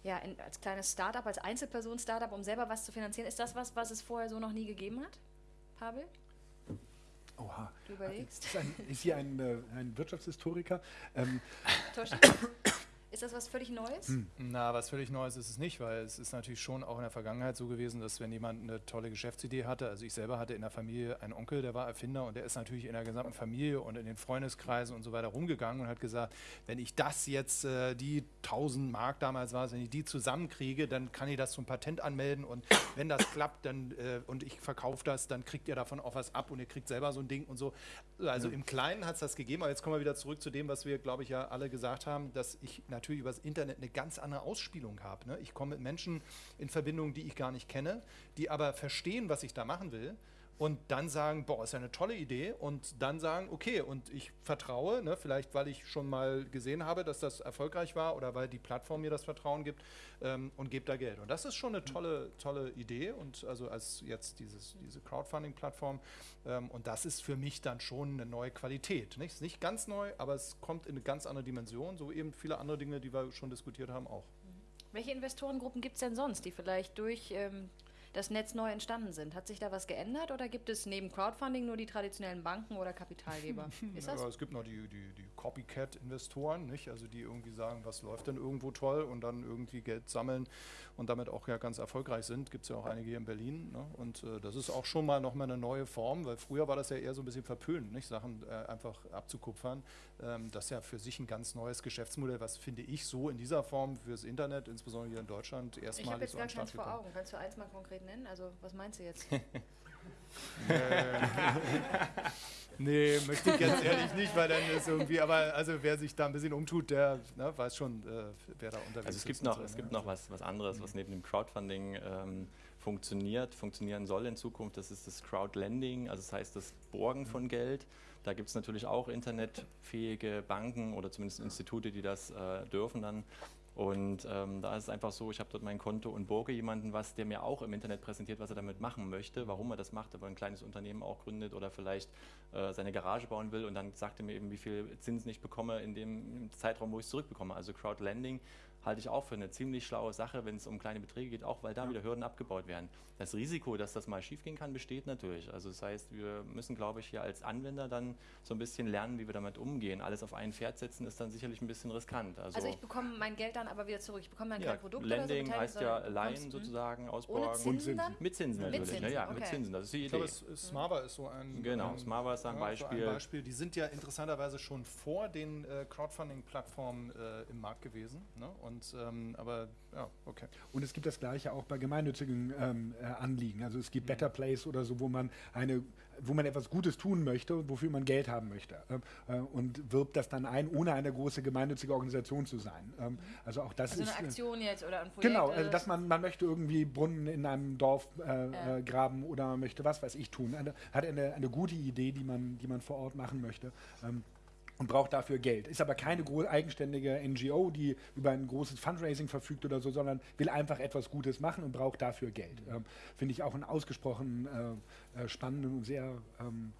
ja, in, als kleines Startup, als Einzelperson-Startup, um selber was zu finanzieren, ist das was, was es vorher so noch nie gegeben hat? Pavel? Oha. Du überlegst. Ist, ein, ist hier ein, äh, ein Wirtschaftshistoriker. Ähm, Ist das was völlig Neues? Hm. Na, was völlig Neues ist es nicht, weil es ist natürlich schon auch in der Vergangenheit so gewesen, dass wenn jemand eine tolle Geschäftsidee hatte, also ich selber hatte in der Familie einen Onkel, der war Erfinder und der ist natürlich in der gesamten Familie und in den Freundeskreisen und so weiter rumgegangen und hat gesagt, wenn ich das jetzt, äh, die 1000 Mark damals war es, wenn ich die zusammenkriege, dann kann ich das zum Patent anmelden und wenn das klappt dann, äh, und ich verkaufe das, dann kriegt ihr davon auch was ab und ihr kriegt selber so ein Ding und so. Also ja. im Kleinen hat es das gegeben, aber jetzt kommen wir wieder zurück zu dem, was wir, glaube ich, ja alle gesagt haben, dass ich natürlich natürlich über das Internet eine ganz andere Ausspielung habe. Ne? Ich komme mit Menschen in Verbindung, die ich gar nicht kenne, die aber verstehen, was ich da machen will und dann sagen, boah, ist ja eine tolle Idee und dann sagen, okay, und ich vertraue, ne, vielleicht weil ich schon mal gesehen habe, dass das erfolgreich war oder weil die Plattform mir das Vertrauen gibt ähm, und gebe da Geld. Und das ist schon eine tolle, tolle Idee und also als jetzt dieses, diese Crowdfunding-Plattform ähm, und das ist für mich dann schon eine neue Qualität. Nicht? Ist nicht ganz neu, aber es kommt in eine ganz andere Dimension, so eben viele andere Dinge, die wir schon diskutiert haben, auch. Welche Investorengruppen gibt es denn sonst, die vielleicht durch ähm, das Netz neu entstanden sind? Hat sich da was geändert oder gibt es neben Crowdfunding nur die traditionellen Banken oder Kapitalgeber? Ist das? Ja, es gibt noch die, die, die Copycat-Investoren, nicht? Also die irgendwie sagen, was läuft denn irgendwo toll und dann irgendwie Geld sammeln und damit auch ja ganz erfolgreich sind. Gibt es ja auch einige hier in Berlin. Ne? Und äh, das ist auch schon mal nochmal eine neue Form, weil früher war das ja eher so ein bisschen verpönt, nicht? Sachen äh, einfach abzukupfern. Ähm, das ist ja für sich ein ganz neues Geschäftsmodell, was finde ich so in dieser Form fürs Internet, insbesondere hier in Deutschland, Ich habe erstmalig jetzt so gar an den Start keins vor. Augen. Kannst du eins mal konkret nennen? Also, was meinst du jetzt? Nee, möchte ich ganz ehrlich nicht, weil dann ist irgendwie, aber also wer sich da ein bisschen umtut, der ne, weiß schon, äh, wer da unterwegs Also es gibt ist. noch, so, es ne? gibt noch was, was anderes, was neben dem Crowdfunding ähm, funktioniert, funktionieren soll in Zukunft. Das ist das Crowdlending, also das heißt das Borgen von Geld. Da gibt es natürlich auch internetfähige Banken oder zumindest Institute, die das äh, dürfen dann. Und ähm, da ist es einfach so, ich habe dort mein Konto und borge jemanden was, der mir auch im Internet präsentiert, was er damit machen möchte, warum er das macht, ob er ein kleines Unternehmen auch gründet oder vielleicht äh, seine Garage bauen will und dann sagt er mir eben, wie viel Zinsen ich bekomme in dem Zeitraum, wo ich es zurückbekomme. Also Crowdlending halte ich auch für eine ziemlich schlaue Sache, wenn es um kleine Beträge geht, auch weil da wieder Hürden abgebaut werden. Das Risiko, dass das mal schiefgehen kann, besteht natürlich. Also das heißt, wir müssen, glaube ich, hier als Anwender dann so ein bisschen lernen, wie wir damit umgehen. Alles auf ein Pferd setzen ist dann sicherlich ein bisschen riskant. Also, Also, ich bekomme mein Geld dann aber wieder zurück. Ich bekomme dann ja, kein Produkt Lending oder so. heißt ja Leihen bekommst- sozusagen, Ohne Ausborgen. Zinsen dann? Mit Zinsen Mit natürlich, Zinsen, ja, ja, mit okay. Zinsen, das ist die Ich glaube, Idee. es, es Smava ist so ein. Genau, ähm, Smava ist ein ja, so Beispiel. ein Beispiel. Die sind ja interessanterweise schon vor den äh, Crowdfunding-Plattformen äh, im Markt gewesen. Ne? Und, ähm, aber ja, okay. Und es gibt das Gleiche auch bei gemeinnützigen ähm, äh, Anliegen. Also es gibt Better Place oder so, wo man eine wo man etwas Gutes tun möchte, wofür man Geld haben möchte ähm, äh, und wirbt das dann ein, ohne eine große gemeinnützige Organisation zu sein. Ähm, also auch das Also ist eine äh, Aktion jetzt oder ein Projekt. Genau, also dass man, man möchte irgendwie Brunnen in einem Dorf äh, äh, graben oder man möchte was weiß ich tun. Eine, hat eine, eine gute Idee, die man, die man vor Ort machen möchte. Und braucht dafür Geld. Ist aber keine eigenständige NGO, die über ein großes Fundraising verfügt oder so, sondern will einfach etwas Gutes machen und braucht dafür Geld. Ähm, Finde ich auch einen ausgesprochen äh, äh, spannenden und sehr ähm,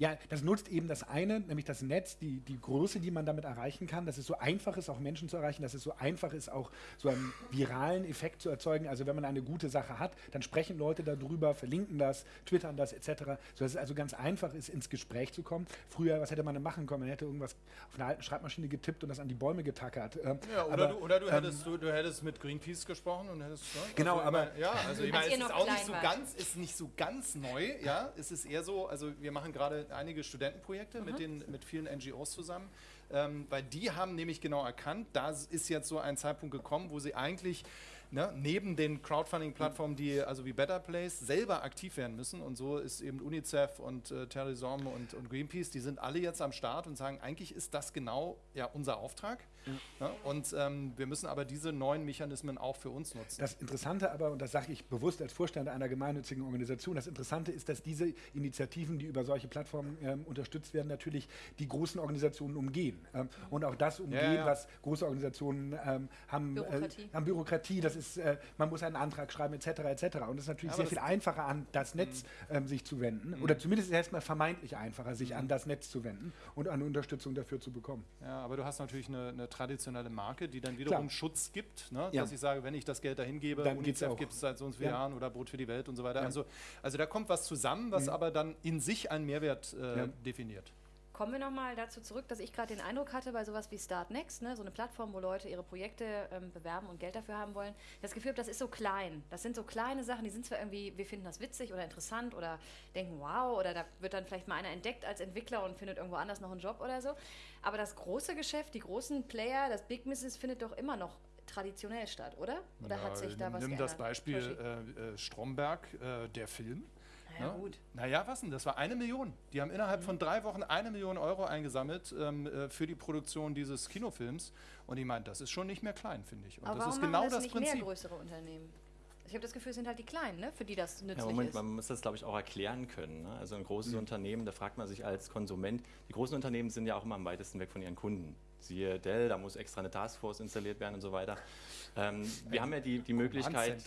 ja, das nutzt eben das eine, nämlich das Netz, die, die Größe, die man damit erreichen kann, dass es so einfach ist, auch Menschen zu erreichen, dass es so einfach ist, auch so einen viralen Effekt zu erzeugen. Also wenn man eine gute Sache hat, dann sprechen Leute darüber, verlinken das, twittern das etc., sodass es also ganz einfach ist, ins Gespräch zu kommen. Früher, was hätte man denn machen können? Man hätte irgendwas auf einer alten Schreibmaschine getippt und das an die Bäume getackert. Ähm, Ja, oder, aber, du, oder du, ähm, hättest, du, du hättest mit Greenpeace gesprochen und hättest. Ne? Genau, also, aber- Ja, also ich meine, es ist auch nicht so ganz, ist nicht so ganz neu, ja. Es ist eher so, also wir machen gerade einige Studentenprojekte mit, den, mit vielen NGOs zusammen. Ähm, weil die haben nämlich genau erkannt, da ist jetzt so ein Zeitpunkt gekommen, wo sie eigentlich ne, neben den Crowdfunding-Plattformen, die also wie Better Place selber aktiv werden müssen. Und so ist eben UNICEF und äh, Terrorism und, und Greenpeace, die sind alle jetzt am Start und sagen, eigentlich ist das genau ja, unser Auftrag. Ne? Und ähm, wir müssen aber diese neuen Mechanismen auch für uns nutzen. Das Interessante aber, und das sage ich bewusst als Vorstand einer gemeinnützigen Organisation, das Interessante ist, dass diese Initiativen, die über solche Plattformen ähm, unterstützt werden, natürlich die großen Organisationen umgehen. Ähm, und auch das umgehen, ja. was große Organisationen ähm, haben, Bürokratie. Äh, haben Bürokratie, das ist, äh, man muss einen Antrag schreiben, etc. etc. Und es ist natürlich Ja, sehr viel einfacher, an das Netz ähm, sich zu wenden. Oder zumindest ist es erstmal vermeintlich einfacher, sich an das Netz zu wenden und eine Unterstützung dafür zu bekommen. Ja, aber du hast natürlich eine, eine traditionelle Marke, die dann wiederum Klar. Schutz gibt. Ne? Ja. Dass ich sage, wenn ich das Geld dahin gebe, Dann UNICEF gibt es seit so und so vielen Ja. Jahren oder Brot für die Welt und so weiter. Ja. Also, also da kommt was zusammen, was aber dann in sich einen Mehrwert äh, definiert. Kommen wir nochmal dazu zurück, dass ich gerade den Eindruck hatte, bei sowas wie Start Next, ne, so eine Plattform, wo Leute ihre Projekte ähm, bewerben und Geld dafür haben wollen, das Gefühl das ist so klein. Das sind so kleine Sachen, die sind zwar irgendwie, wir finden das witzig oder interessant oder denken, wow, oder da wird dann vielleicht mal einer entdeckt als Entwickler und findet irgendwo anders noch einen Job oder so. Aber das große Geschäft, die großen Player, das Big Business findet doch immer noch traditionell statt, oder? Oder Ja, hat sich da was Nimm geändert? das Beispiel äh, äh, Stromberg, äh, der Film. Ja, ne? gut. Naja, was denn? Das war eine Million. Die haben innerhalb von drei Wochen eine Million Euro eingesammelt ähm, äh, für die Produktion dieses Kinofilms. Und ich meine, das ist schon nicht mehr klein, finde ich. Und Aber das warum ist genau das, das nicht Prinzip. mehr größere Unternehmen? Ich habe das Gefühl, es sind halt die Kleinen, ne? für die das nützlich Ja, Moment, ist. man muss das, glaube ich, auch erklären können. Ne? Also ein großes Mhm. Unternehmen, da fragt man sich als Konsument, die großen Unternehmen sind ja auch immer am weitesten weg von ihren Kunden. Siehe Dell, da muss extra eine Taskforce installiert werden und so weiter. Ähm, wir haben ja die, die Möglichkeit,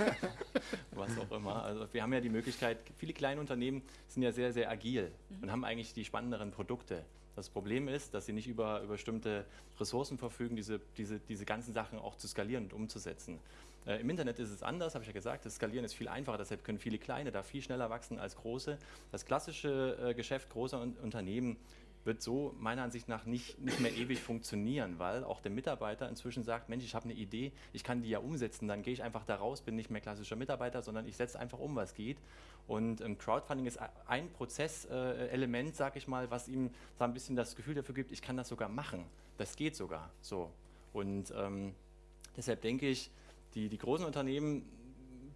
was auch immer. Also wir haben ja die Möglichkeit, viele kleine Unternehmen sind ja sehr, sehr agil und haben eigentlich die spannenderen Produkte. Das Problem ist, dass sie nicht über, über bestimmte Ressourcen verfügen, diese, diese, diese ganzen Sachen auch zu skalieren und umzusetzen. Äh, Im Internet ist es anders, habe ich ja gesagt. Das Skalieren ist viel einfacher, deshalb können viele kleine da viel schneller wachsen als große. Das klassische äh, Geschäft großer Un Unternehmen wird so meiner Ansicht nach nicht, nicht mehr ewig funktionieren, weil auch der Mitarbeiter inzwischen sagt, Mensch, ich habe eine Idee, ich kann die ja umsetzen, dann gehe ich einfach da raus, bin nicht mehr klassischer Mitarbeiter, sondern ich setze einfach um, was geht. Und ähm, Crowdfunding ist ein Prozesselement, sage ich mal, was ihm so ein bisschen das Gefühl dafür gibt, ich kann das sogar machen. Das geht sogar so. Und ähm, deshalb denke ich, die, die großen Unternehmen,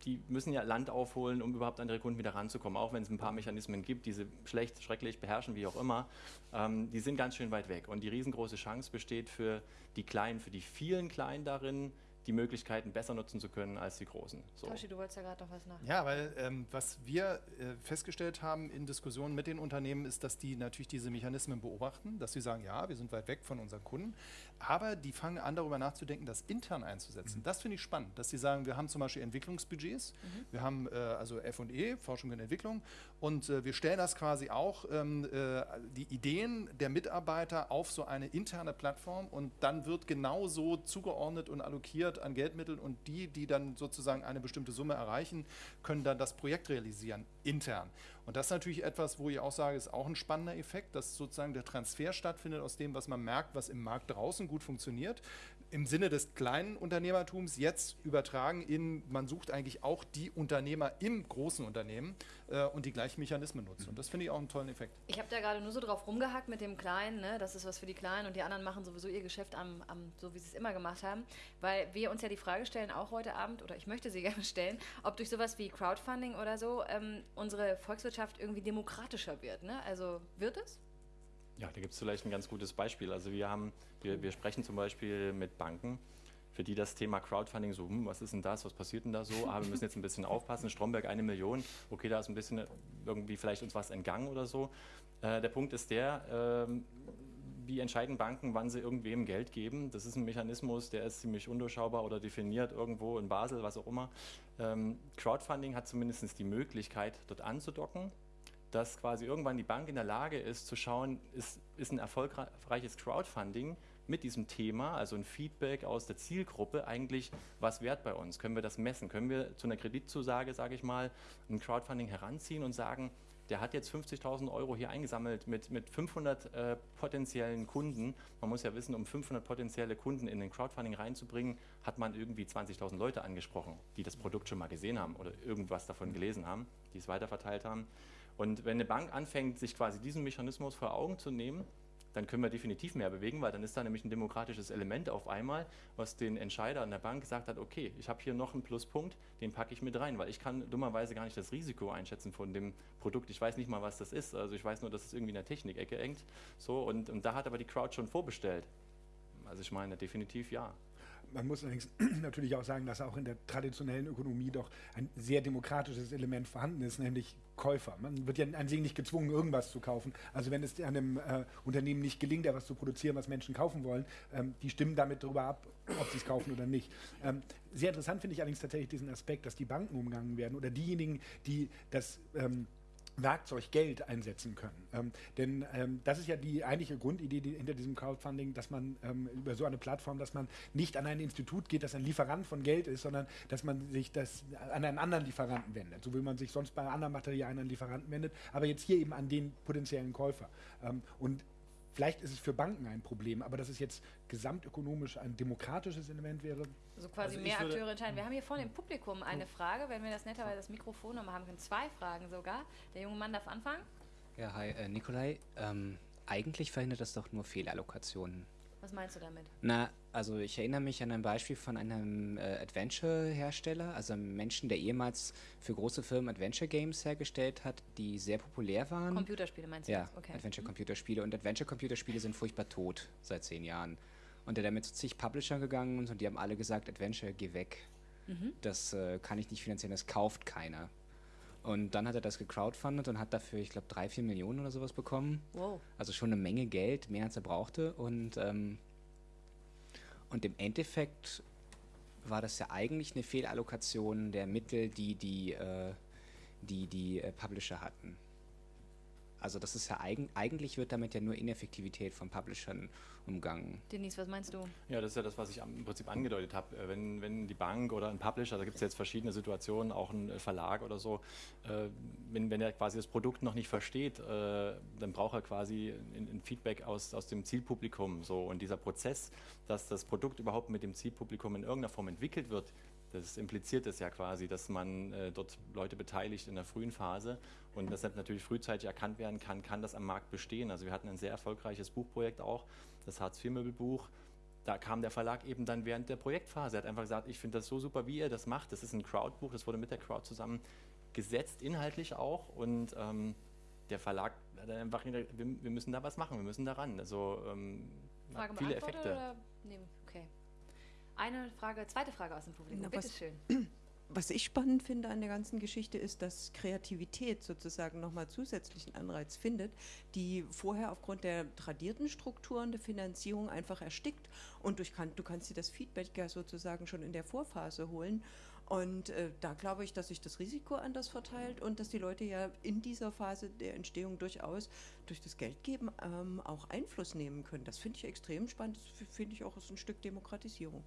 die müssen ja Land aufholen, um überhaupt an ihre Kunden wieder ranzukommen, auch wenn es ein paar Mechanismen gibt, die sie schlecht, schrecklich beherrschen, wie auch immer. Ähm, die sind ganz schön weit weg. Und die riesengroße Chance besteht für die Kleinen, für die vielen Kleinen darin, die Möglichkeiten besser nutzen zu können als die Großen. So. Toshi, du wolltest ja gerade noch was nach. Ja, weil ähm, was wir äh, festgestellt haben in Diskussionen mit den Unternehmen ist, dass die natürlich diese Mechanismen beobachten, dass sie sagen, ja, wir sind weit weg von unseren Kunden, aber die fangen an darüber nachzudenken, das intern einzusetzen. Das finde ich spannend, dass sie sagen, wir haben zum Beispiel Entwicklungsbudgets, wir haben äh, also F&E, Forschung und Entwicklung und äh, wir stellen das quasi auch, ähm, äh, die Ideen der Mitarbeiter auf so eine interne Plattform und dann wird genauso zugeordnet und allokiert an Geldmitteln und die, die dann sozusagen eine bestimmte Summe erreichen, können dann das Projekt realisieren, intern. Und das ist natürlich etwas, wo ich auch sage, ist auch ein spannender Effekt, dass sozusagen der Transfer stattfindet aus dem, was man merkt, was im Markt draußen gut funktioniert, im Sinne des kleinen Unternehmertums jetzt übertragen in, man sucht eigentlich auch die Unternehmer im großen Unternehmen äh, und die gleichen Mechanismen nutzen. Und das finde ich auch einen tollen Effekt. Ich habe da gerade nur so drauf rumgehackt mit dem Kleinen, ne? das ist was für die Kleinen und die anderen machen sowieso ihr Geschäft am, am so wie sie es immer gemacht haben, weil wir uns ja die Frage stellen, auch heute Abend, oder ich möchte sie gerne stellen, ob durch sowas wie Crowdfunding oder so ähm, unsere Volkswirtschaft irgendwie demokratischer wird. Ne? Also wird es? Ja, da gibt es vielleicht ein ganz gutes Beispiel. Also wir haben, wir, wir sprechen zum Beispiel mit Banken, für die das Thema Crowdfunding so, hm, was ist denn das, was passiert denn da so? Ah, wir müssen jetzt ein bisschen aufpassen. Stromberg eine Million, okay, da ist ein bisschen irgendwie vielleicht uns was entgangen oder so. Äh, der Punkt ist der, ähm, wie entscheiden Banken, wann sie irgendwem Geld geben? Das ist ein Mechanismus, der ist ziemlich undurchschaubar oder definiert irgendwo in Basel, was auch immer. Ähm, Crowdfunding hat zumindest die Möglichkeit, dort anzudocken dass quasi irgendwann die Bank in der Lage ist zu schauen, ist, ist ein erfolgreiches Crowdfunding mit diesem Thema, also ein Feedback aus der Zielgruppe, eigentlich was wert bei uns? Können wir das messen? Können wir zu einer Kreditzusage, sage ich mal, ein Crowdfunding heranziehen und sagen, der hat jetzt 50.000 Euro hier eingesammelt mit, mit 500 äh, potenziellen Kunden. Man muss ja wissen, um 500 potenzielle Kunden in den Crowdfunding reinzubringen, hat man irgendwie 20.000 Leute angesprochen, die das Produkt schon mal gesehen haben oder irgendwas davon gelesen haben, die es weiterverteilt haben. Und wenn eine Bank anfängt, sich quasi diesen Mechanismus vor Augen zu nehmen, dann können wir definitiv mehr bewegen, weil dann ist da nämlich ein demokratisches Element auf einmal, was den Entscheider an der Bank gesagt hat, okay, ich habe hier noch einen Pluspunkt, den packe ich mit rein, weil ich kann dummerweise gar nicht das Risiko einschätzen von dem Produkt. Ich weiß nicht mal, was das ist. Also ich weiß nur, dass es irgendwie in der Technikecke hängt. So, und, und da hat aber die Crowd schon vorbestellt. Also ich meine, definitiv ja. Man muss allerdings natürlich auch sagen, dass auch in der traditionellen Ökonomie doch ein sehr demokratisches Element vorhanden ist, nämlich Käufer. Man wird ja an sich nicht gezwungen, irgendwas zu kaufen. Also wenn es einem äh, Unternehmen nicht gelingt, etwas zu produzieren, was Menschen kaufen wollen, ähm, die stimmen damit darüber ab, ob sie es kaufen oder nicht. Ähm, sehr interessant finde ich allerdings tatsächlich diesen Aspekt, dass die Banken umgangen werden oder diejenigen, die das ähm, Werkzeug Geld einsetzen können. Ähm, denn ähm, das ist ja die eigentliche Grundidee die, hinter diesem Crowdfunding, dass man ähm, über so eine Plattform, dass man nicht an ein Institut geht, das ein Lieferant von Geld ist, sondern dass man sich das an einen anderen Lieferanten wendet, so wie man sich sonst bei anderen Materialien an Lieferanten wendet, aber jetzt hier eben an den potenziellen Käufer. Ähm, und Vielleicht ist es für Banken ein Problem, aber dass es jetzt gesamtökonomisch ein demokratisches Element wäre. Also quasi Also mehr würde- Akteure entscheiden. Wir haben hier vorne im Publikum eine Frage, wenn wir das netterweise das Mikrofon nochmal haben können. Zwei Fragen sogar. Der junge Mann darf anfangen. Ja, hi, äh, Nikolai. Ähm, eigentlich verhindert das doch nur Fehlallokationen. Was meinst du damit? Na, also ich erinnere mich an ein Beispiel von einem äh, Adventure-Hersteller, also einem Menschen, der ehemals für große Firmen Adventure-Games hergestellt hat, die sehr populär waren. Computerspiele meinst du ja? Okay. Mhm. Adventure-Computerspiele. Und Adventure-Computerspiele sind furchtbar tot seit zehn Jahren. Und der damit zu zig Publishern gegangen und die haben alle gesagt, Adventure, geh weg. Das äh, kann ich nicht finanzieren, das kauft keiner. Und dann hat er das gecrowdfundet und hat dafür, ich glaube, drei, vier Millionen oder sowas bekommen. Wow. Also schon eine Menge Geld, mehr als er brauchte. Und, ähm, und im Endeffekt war das ja eigentlich eine Fehlallokation der Mittel, die die, äh, die, die äh, Publisher hatten. Also das ist ja eigen, eigentlich wird damit ja nur Ineffektivität von Publishern umgangen. Denise, was meinst du? Ja, das ist ja das, was ich am- im Prinzip angedeutet habe. Äh, Wenn, wenn die Bank oder ein Publisher, da gibt es jetzt verschiedene Situationen, auch ein äh, Verlag oder so, äh, wenn, wenn er quasi das Produkt noch nicht versteht, äh, dann braucht er quasi ein, ein Feedback aus, aus dem Zielpublikum. So. Und dieser Prozess, dass das Produkt überhaupt mit dem Zielpublikum in irgendeiner Form entwickelt wird, das impliziert es ja quasi, dass man äh, dort Leute beteiligt in der frühen Phase und deshalb natürlich frühzeitig erkannt werden kann, kann das am Markt bestehen. Also wir hatten ein sehr erfolgreiches Buchprojekt auch, das Hartz-IV-Möbelbuch. Da kam der Verlag eben dann während der Projektphase. Er hat einfach gesagt, ich finde das so super, wie ihr das macht. Das ist ein Crowdbuch, das wurde mit der Crowd zusammen gesetzt, inhaltlich auch. Und ähm, der Verlag hat dann einfach gesagt, wir, wir müssen da was machen, wir müssen daran. Also ähm, Frage viele beantwortet Effekte. oder? Nee, okay. Eine Frage, zweite Frage aus dem Publikum. Bitte was- ich spannend finde an der ganzen Geschichte ist, dass Kreativität sozusagen nochmal zusätzlichen Anreiz findet, die vorher aufgrund der tradierten Strukturen der Finanzierung einfach erstickt. Und durch kann, du kannst dir das Feedback ja sozusagen schon in der Vorphase holen. Und äh, da glaube ich, dass sich das Risiko anders verteilt und dass die Leute ja in dieser Phase der Entstehung durchaus durch das Geldgeben ähm, auch Einfluss nehmen können. Das finde ich extrem spannend. Das finde ich auch ist ein Stück Demokratisierung.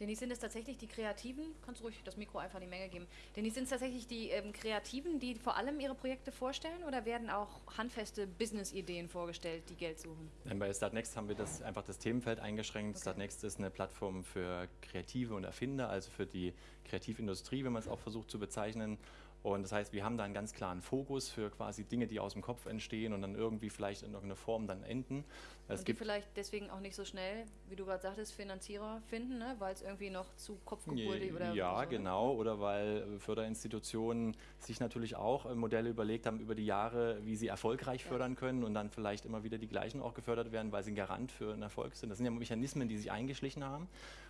Denise, sind es tatsächlich die Kreativen? Kannst du ruhig das Mikro einfach in die Menge geben. Denise, sind es tatsächlich die ähm, Kreativen, die vor allem ihre Projekte vorstellen oder werden auch handfeste Business-Ideen vorgestellt, die Geld suchen? Nein, Bei Startnext haben wir das einfach das Themenfeld eingeschränkt. Startnext ist eine Plattform für Kreative und Erfinder, also für die Kreativindustrie, wenn man es auch versucht zu bezeichnen. Und das heißt, wir haben da einen ganz klaren Fokus für quasi Dinge, die aus dem Kopf entstehen und dann irgendwie vielleicht in irgendeiner Form dann enden. Es und die gibt vielleicht deswegen auch nicht so schnell, wie du gerade sagtest, Finanzierer finden, ne? weil es irgendwie noch zu kopfgebunden oder ja, so, ne? genau. Oder weil äh, Förderinstitutionen sich natürlich auch äh, Modelle überlegt haben über die Jahre, wie sie erfolgreich fördern können und dann vielleicht immer wieder die gleichen auch gefördert werden, weil sie ein Garant für einen Erfolg sind. Das sind ja Mechanismen, die sich eingeschlichen haben.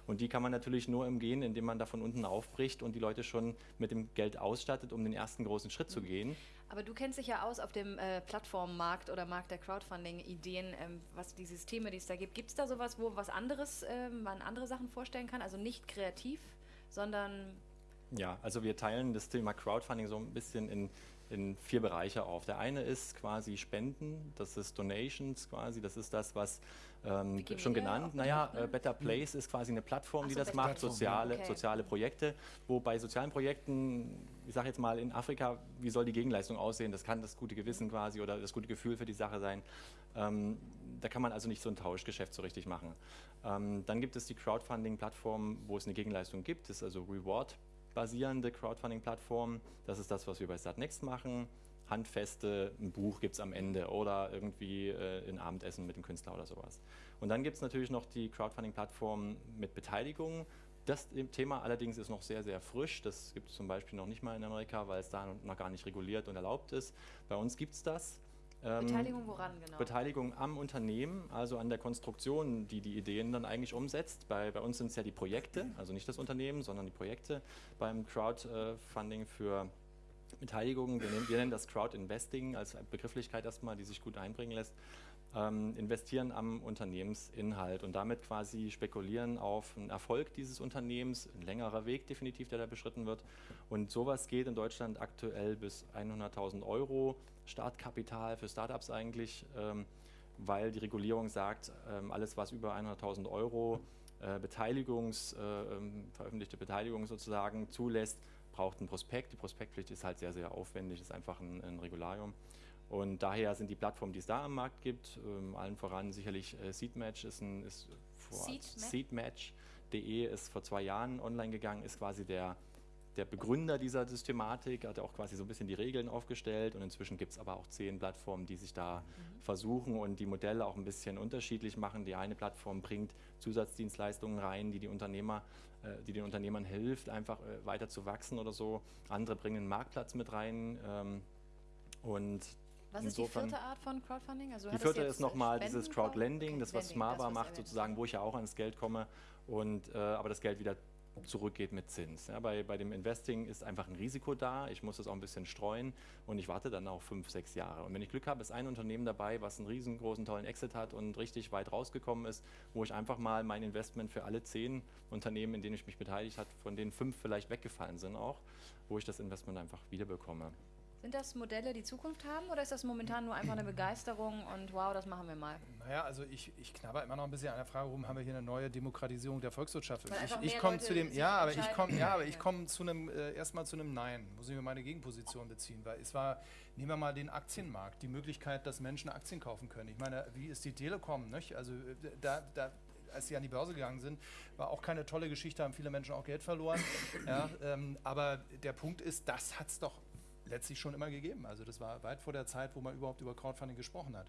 Und die kann man natürlich nur umgehen, indem man da von unten aufbricht und die Leute schon mit dem Geld ausstattet, um den ersten großen Schritt Mhm. zu gehen. Aber du kennst dich ja aus auf dem äh, Plattformmarkt oder Markt der Crowdfunding-Ideen, ähm, was die Systeme, die es da gibt. Gibt es da sowas, wo was anderes, ähm, man andere Sachen vorstellen kann? Also nicht kreativ, sondern Ja, also wir teilen das Thema Crowdfunding so ein bisschen in, in vier Bereiche auf. Der eine ist quasi Spenden, das ist Donations quasi, das ist das, was ähm, schon genannt. Naja, ne? äh, Better Place ist quasi eine Plattform, Ach die so, das macht, Plattform, soziale, okay. soziale Projekte, wo bei sozialen Projekten, ich sage jetzt mal in Afrika, wie soll die Gegenleistung aussehen? Das kann das gute Gewissen quasi oder das gute Gefühl für die Sache sein. Ähm, da kann man also nicht so ein Tauschgeschäft so richtig machen. Ähm, dann gibt es die Crowdfunding-Plattform, wo es eine Gegenleistung gibt, das ist also Reward basierende Crowdfunding-Plattform. Das ist das, was wir bei Startnext machen. Handfeste, ein Buch gibt es am Ende oder irgendwie äh, ein Abendessen mit dem Künstler oder sowas. Und dann gibt es natürlich noch die Crowdfunding-Plattform mit Beteiligung. Das Thema allerdings ist noch sehr, sehr frisch. Das gibt es zum Beispiel noch nicht mal in Amerika, weil es da noch gar nicht reguliert und erlaubt ist. Bei uns gibt es das. Ähm, Beteiligung woran genau? Beteiligung am Unternehmen, also an der Konstruktion, die die Ideen dann eigentlich umsetzt. Bei, bei uns sind es ja die Projekte, also nicht das Unternehmen, sondern die Projekte. Beim Crowdfunding für Beteiligung, wir nennen, wir nennen das Crowd-Investing als Begrifflichkeit erstmal, die sich gut einbringen lässt, ähm, investieren am Unternehmensinhalt und damit quasi spekulieren auf einen Erfolg dieses Unternehmens, ein längerer Weg definitiv, der da beschritten wird. Und sowas geht in Deutschland aktuell bis 100.000 Euro Startkapital für Startups eigentlich, ähm, weil die Regulierung sagt, ähm, alles was über 100.000 Euro äh, Beteiligungs, äh, ähm, veröffentlichte Beteiligung sozusagen zulässt, braucht ein Prospekt. Die Prospektpflicht ist halt sehr, sehr aufwendig, ist einfach ein, ein Regularium. Und daher sind die Plattformen, die es da am Markt gibt, ähm, allen voran sicherlich äh, Seedmatch ist ein ist? Seedmatch.de ist vor zwei Jahren online gegangen, ist quasi der, der Begründer dieser Systematik, hat auch quasi so ein bisschen die Regeln aufgestellt und inzwischen gibt es aber auch zehn Plattformen, die sich da versuchen und die Modelle auch ein bisschen unterschiedlich machen. Die eine Plattform bringt Zusatzdienstleistungen rein, die die Unternehmer, äh, die den Unternehmern hilft, einfach äh, weiter zu wachsen oder so. Andere bringen einen Marktplatz mit rein ähm, und Was ist die insofern- vierte Art von Crowdfunding? Also die vierte ist nochmal dieses Crowdlending, das was was macht sozusagen, wo ich ja auch ans Geld komme und äh, aber das Geld wieder zurückgeht mit Zins. Ja, bei, bei dem Investing ist einfach ein Risiko da, ich muss das auch ein bisschen streuen und ich warte dann auch fünf, sechs Jahre. Und wenn ich Glück habe, ist ein Unternehmen dabei, was einen riesengroßen, tollen Exit hat und richtig weit rausgekommen ist, wo ich einfach mal mein Investment für alle zehn Unternehmen, in denen ich mich beteiligt habe, von denen fünf vielleicht weggefallen sind auch, wo ich das Investment einfach wiederbekomme. Sind das Modelle, die Zukunft haben oder ist das momentan nur einfach eine Begeisterung und wow, das machen wir mal? Naja, also ich, ich knabber immer noch ein bisschen an der Frage, warum haben wir hier eine neue Demokratisierung der Volkswirtschaft? Ich, ich komme zu dem, ja, aber ich komme, ja, aber ich komme zu einem äh, erstmal zu einem Nein. Muss ich mir meine Gegenposition beziehen, weil es war, nehmen wir mal den Aktienmarkt, die Möglichkeit, dass Menschen Aktien kaufen können. Ich meine, wie ist die Telekom? Nicht? Also äh, da, da als sie an die Börse gegangen sind, war auch keine tolle Geschichte, haben viele Menschen auch Geld verloren. ja, ähm, aber der Punkt ist, das hat es doch letztlich schon immer gegeben. Also das war weit vor der Zeit, wo man überhaupt über Crowdfunding gesprochen hat.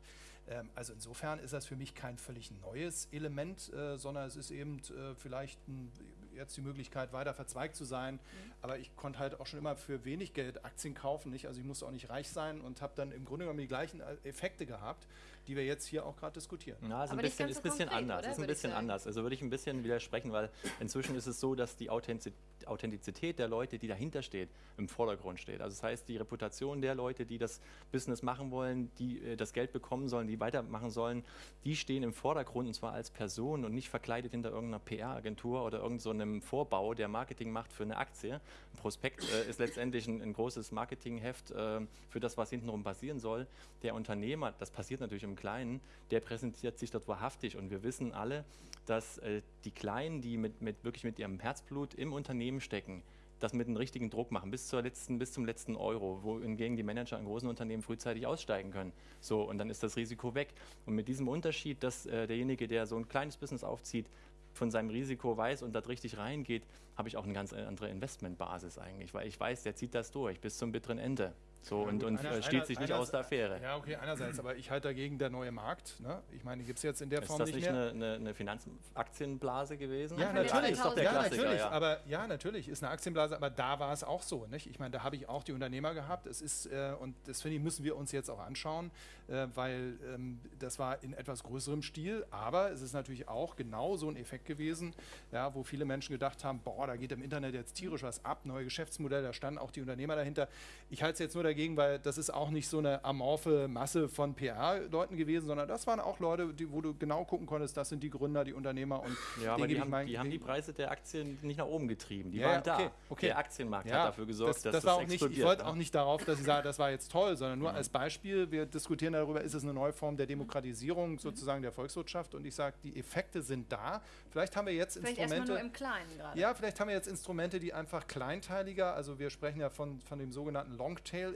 Ähm, also insofern ist das für mich kein völlig neues Element, äh, sondern es ist eben äh, vielleicht ein, jetzt die Möglichkeit, weiter verzweigt zu sein. Aber ich konnte halt auch schon immer für wenig Geld Aktien kaufen. Nicht? Also ich musste auch nicht reich sein und habe dann im Grunde genommen die gleichen äh, Effekte gehabt, die wir jetzt hier auch gerade diskutieren. Ja, ist ein Aber bisschen, ist so ein bisschen konkret, anders. oder? Ist ein Würde bisschen anders. Also würde ich ein bisschen widersprechen, weil inzwischen ist es so, dass die Authentiz- Authentizität der Leute, die dahinter steht, im Vordergrund steht. Also das heißt, die Reputation der Leute, die das Business machen wollen, die äh, das Geld bekommen sollen, die weitermachen sollen, die stehen im Vordergrund und zwar als Person und nicht verkleidet hinter irgendeiner PR-Agentur oder irgendeinem so Vorbau, der Marketing macht für eine Aktie. Ein Prospekt äh, ist letztendlich ein, ein großes Marketingheft äh, für das, was hintenrum passieren soll. Der Unternehmer, das passiert natürlich im Kleinen, der präsentiert sich dort wahrhaftig und wir wissen alle, dass äh, die Kleinen, die mit, mit wirklich mit ihrem Herzblut im Unternehmen stecken, das mit einem richtigen Druck machen, bis, zur letzten, bis zum letzten Euro, wohingegen die Manager in großen Unternehmen frühzeitig aussteigen können. So, und dann ist das Risiko weg. Und mit diesem Unterschied, dass äh, derjenige, der so ein kleines Business aufzieht, von seinem Risiko weiß und da richtig reingeht, habe ich auch eine ganz andere Investmentbasis eigentlich, weil ich weiß, der zieht das durch bis zum bitteren Ende. So, und, gut, und einer- äh, steht einer- sich nicht einer- aus der Affäre. Ja, okay, einerseits, aber ich halte dagegen der neue Markt. Ne? Ich meine, gibt es jetzt in der Ist Form das nicht nicht mehr. eine, eine, eine Finanzaktienblase gewesen? Ja, der natürlich. ist doch der ja, Klassiker, natürlich. ja. Aber ja, natürlich ist eine Aktienblase, aber da war es auch so. Nicht? Ich meine, da habe ich auch die Unternehmer gehabt. Es ist, äh, und das finde ich, müssen wir uns jetzt auch anschauen, äh, weil ähm, das war in etwas größerem Stil, aber es ist natürlich auch genau so ein Effekt gewesen, ja, wo viele Menschen gedacht haben, boah, da geht im Internet jetzt tierisch was ab, neue Geschäftsmodelle, da standen auch die Unternehmer dahinter. Ich halte es jetzt nur dagegen, weil das ist auch nicht so eine amorphe Masse von PR-Leuten gewesen, sondern das waren auch Leute, die, wo du genau gucken konntest, das sind die Gründer, die Unternehmer und Ja, aber die haben, mein- die haben die Preise der Aktien nicht nach oben getrieben. Die Ja, ja, waren da. okay, okay. Der Aktienmarkt hat dafür gesorgt, das, dass das das, war auch nicht, explodiert. Ich wollte ne? auch nicht darauf, dass ich sage, das war jetzt toll, sondern nur als Beispiel. Wir diskutieren darüber, ist es eine neue Form der Demokratisierung sozusagen der Volkswirtschaft und ich sage, die Effekte sind da. Vielleicht haben wir jetzt Vielleicht erstmal Instrumente. nur im Kleinen gerade. Ja, vielleicht haben wir jetzt Instrumente, die einfach kleinteiliger, also wir sprechen ja von, von dem sogenannten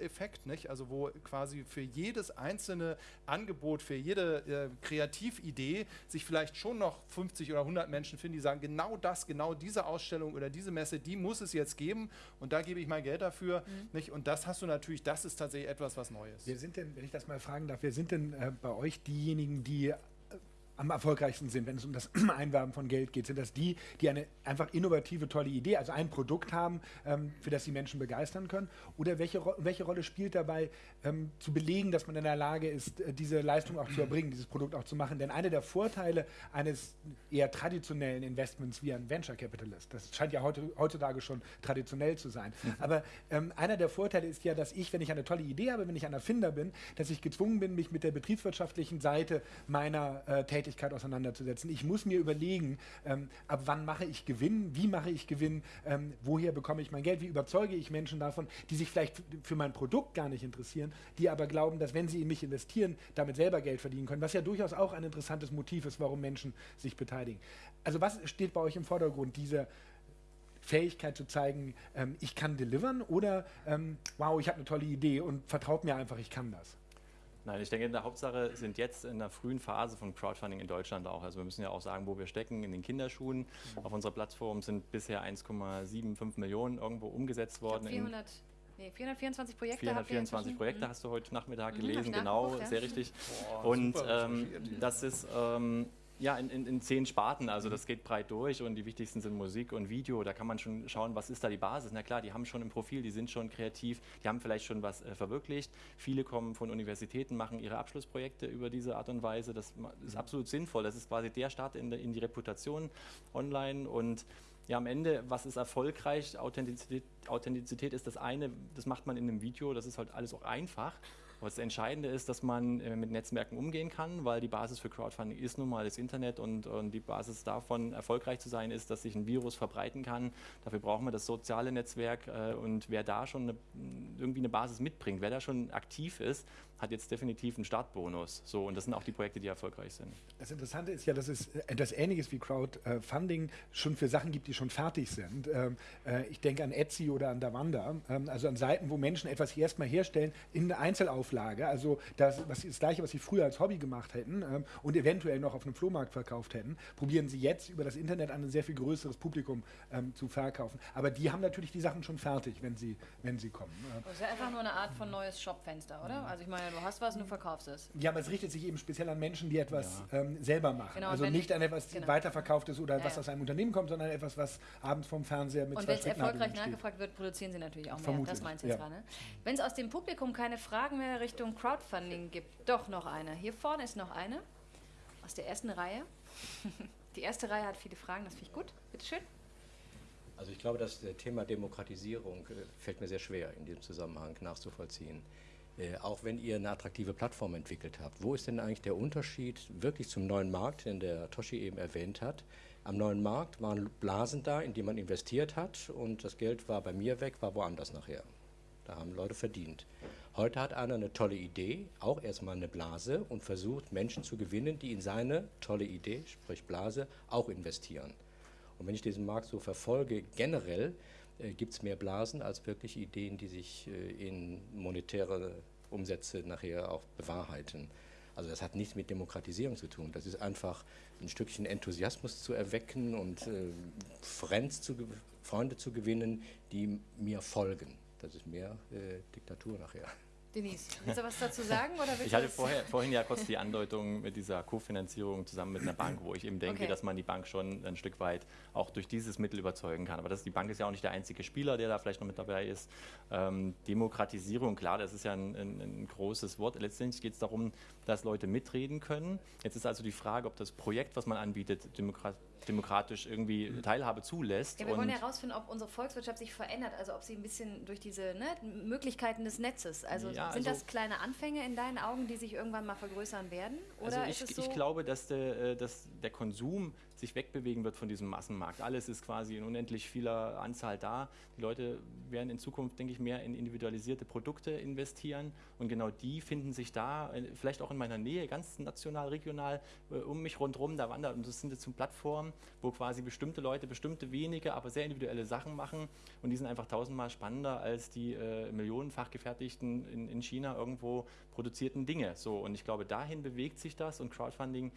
Longtail-Effekt, nicht? Also wo quasi für jedes einzelne Angebot, für jede äh, Kreatividee sich vielleicht schon noch 50 oder 100 Menschen finden, die sagen, genau das, genau diese Ausstellung oder diese Messe, die muss es jetzt geben und da gebe ich mein Geld dafür, nicht? Und das hast du natürlich, das ist tatsächlich etwas, was Neues. Wer sind denn, wenn ich das mal fragen darf, wer sind denn äh, bei euch diejenigen, die am erfolgreichsten sind, wenn es um das Einwerben von Geld geht? Sind das die, die eine einfach innovative, tolle Idee, also ein Produkt haben, ähm, für das die Menschen begeistern können? Oder welche, Ro welche Rolle spielt dabei, ähm, zu belegen, dass man in der Lage ist, äh, diese Leistung auch zu erbringen, dieses Produkt auch zu machen? Denn einer der Vorteile eines eher traditionellen Investments wie ein Venture Capitalist, das scheint ja heute, heutzutage schon traditionell zu sein, aber ähm, einer der Vorteile ist ja, dass ich, wenn ich eine tolle Idee habe, wenn ich ein Erfinder bin, dass ich gezwungen bin, mich mit der betriebswirtschaftlichen Seite meiner äh, Tätigkeit auseinanderzusetzen. Ich muss mir überlegen, ähm, ab wann mache ich Gewinn, wie mache ich Gewinn, ähm, woher bekomme ich mein Geld, wie überzeuge ich Menschen davon, die sich vielleicht für mein Produkt gar nicht interessieren, die aber glauben, dass wenn sie in mich investieren, damit selber Geld verdienen können, was ja durchaus auch ein interessantes Motiv ist, warum Menschen sich beteiligen. Also was steht bei euch im Vordergrund? Diese Fähigkeit zu zeigen, ähm, ich kann delivern oder ähm, wow, ich habe eine tolle Idee und vertraut mir einfach, ich kann das. Nein, ich denke, in der Hauptsache sind jetzt in der frühen Phase von Crowdfunding in Deutschland auch. Also wir müssen ja auch sagen, wo wir stecken, in den Kinderschuhen. Auf unserer Plattform sind bisher 1,75 Millionen irgendwo umgesetzt worden. in 400, nee, 424 Projekte habt ihr 424 inzwischen. Projekte Mhm. hast du heute Nachmittag Mhm, gelesen, ich genau, sehr richtig. Boah, und super ähm, das ist ähm, ja in, in, in zehn Sparten, also das geht breit durch und die wichtigsten sind Musik und Video. Da kann man schon schauen, was ist da die Basis. Na klar, die haben schon ein Profil, die sind schon kreativ, die haben vielleicht schon was äh, verwirklicht. Viele kommen von Universitäten, machen ihre Abschlussprojekte über diese Art und Weise. Das ist absolut sinnvoll. Das ist quasi der Start in, in die Reputation online und ja am Ende, was ist erfolgreich? Authentizität, Authentizität ist das eine, das macht man in einem Video, das ist halt alles auch einfach. Aber das Entscheidende ist, dass man äh, mit Netzwerken umgehen kann, weil die Basis für Crowdfunding ist nun mal das Internet und, und, die Basis davon, erfolgreich zu sein, ist, dass sich ein Virus verbreiten kann. Dafür brauchen wir das soziale Netzwerk äh, und wer da schon eine, irgendwie eine Basis mitbringt, wer da schon aktiv ist, hat jetzt definitiv einen Startbonus. So, und das sind auch die Projekte, die erfolgreich sind. Das Interessante ist ja, dass es etwas Ähnliches wie Crowdfunding schon für Sachen gibt, die schon fertig sind. Ähm, äh, ich denke an Etsy oder an Davanda, ähm, also an Seiten, wo Menschen etwas erstmal herstellen in der Einzelauflage, also das, was, das Gleiche, was sie früher als Hobby gemacht hätten ähm, und eventuell noch auf einem Flohmarkt verkauft hätten, probieren sie jetzt über das Internet an ein sehr viel größeres Publikum zu verkaufen. Aber die haben natürlich die Sachen schon fertig, wenn sie, wenn sie kommen. Das ist ja einfach nur eine Art von neues Shopfenster, oder? Also ich meine, du hast was und du verkaufst es. Ja, aber es richtet sich eben speziell an Menschen, die etwas ja. ähm, selber machen. Genau, also nicht an etwas, genau. weiterverkauft ist oder ja, was aus einem Unternehmen kommt, sondern etwas, was abends vom Fernseher mit Und wenn es erfolgreich nachgefragt wird, produzieren sie natürlich auch mehr. Vermutlich. Das meinst du jetzt gerade. Wenn es aus dem Publikum keine Fragen mehr Richtung Crowdfunding gibt, doch noch eine. Hier vorne ist noch eine aus der ersten Reihe. Die erste Reihe hat viele Fragen, das finde ich gut. Bitte schön. Also ich glaube, das Thema Demokratisierung äh, fällt mir sehr schwer in diesem Zusammenhang nachzuvollziehen. Äh, auch wenn ihr eine attraktive Plattform entwickelt habt, wo ist denn eigentlich der Unterschied wirklich zum neuen Markt, den der Toshi eben erwähnt hat? Am neuen Markt waren Blasen da, in die man investiert hat und das Geld war bei mir weg, war woanders nachher. Da haben Leute verdient. Heute hat einer eine tolle Idee, auch erstmal eine Blase und versucht Menschen zu gewinnen, die in seine tolle Idee, sprich Blase, auch investieren. Und wenn ich diesen Markt so verfolge, generell, gibt es mehr Blasen als wirklich Ideen, die sich äh, in monetäre Umsätze nachher auch bewahrheiten. Also das hat nichts mit Demokratisierung zu tun. Das ist einfach ein Stückchen Enthusiasmus zu erwecken und äh, zu, Freunde zu gewinnen, die mir folgen. Das ist mehr äh, Diktatur nachher. Denise, willst du was dazu sagen? Oder ich hatte vorher, vorhin ja kurz die Andeutung mit dieser Kofinanzierung zusammen mit einer Bank, wo ich eben denke, okay. dass man die Bank schon ein Stück weit auch durch dieses Mittel überzeugen kann. Aber das, die Bank ist ja auch nicht der einzige Spieler, der da vielleicht noch mit dabei ist. Ähm, Demokratisierung, klar, das ist ja ein, ein, ein großes Wort. Letztendlich geht es darum, dass Leute mitreden können. Jetzt ist also die Frage, ob das Projekt, was man anbietet, Demokratie demokratisch irgendwie Teilhabe zulässt. Ja, wir wollen herausfinden, ob unsere Volkswirtschaft sich verändert, also ob sie ein bisschen durch diese ne, Möglichkeiten des Netzes, also ja, sind also das kleine Anfänge in deinen Augen, die sich irgendwann mal vergrößern werden? Oder also ich, ist es so? ich glaube, dass der, äh, dass der Konsum sich wegbewegen wird von diesem Massenmarkt. Alles ist quasi in unendlich vieler Anzahl da. Die Leute werden in Zukunft, denke ich, mehr in individualisierte Produkte investieren und genau die finden sich da, äh, vielleicht auch in meiner Nähe, ganz national, regional, äh, um mich rundherum, da wandern und das sind jetzt so Plattformen, wo quasi bestimmte Leute bestimmte wenige, aber sehr individuelle Sachen machen und die sind einfach tausendmal spannender als die äh, millionenfach gefertigten in, in China irgendwo produzierten Dinge. So, und ich glaube, dahin bewegt sich das und Crowdfunding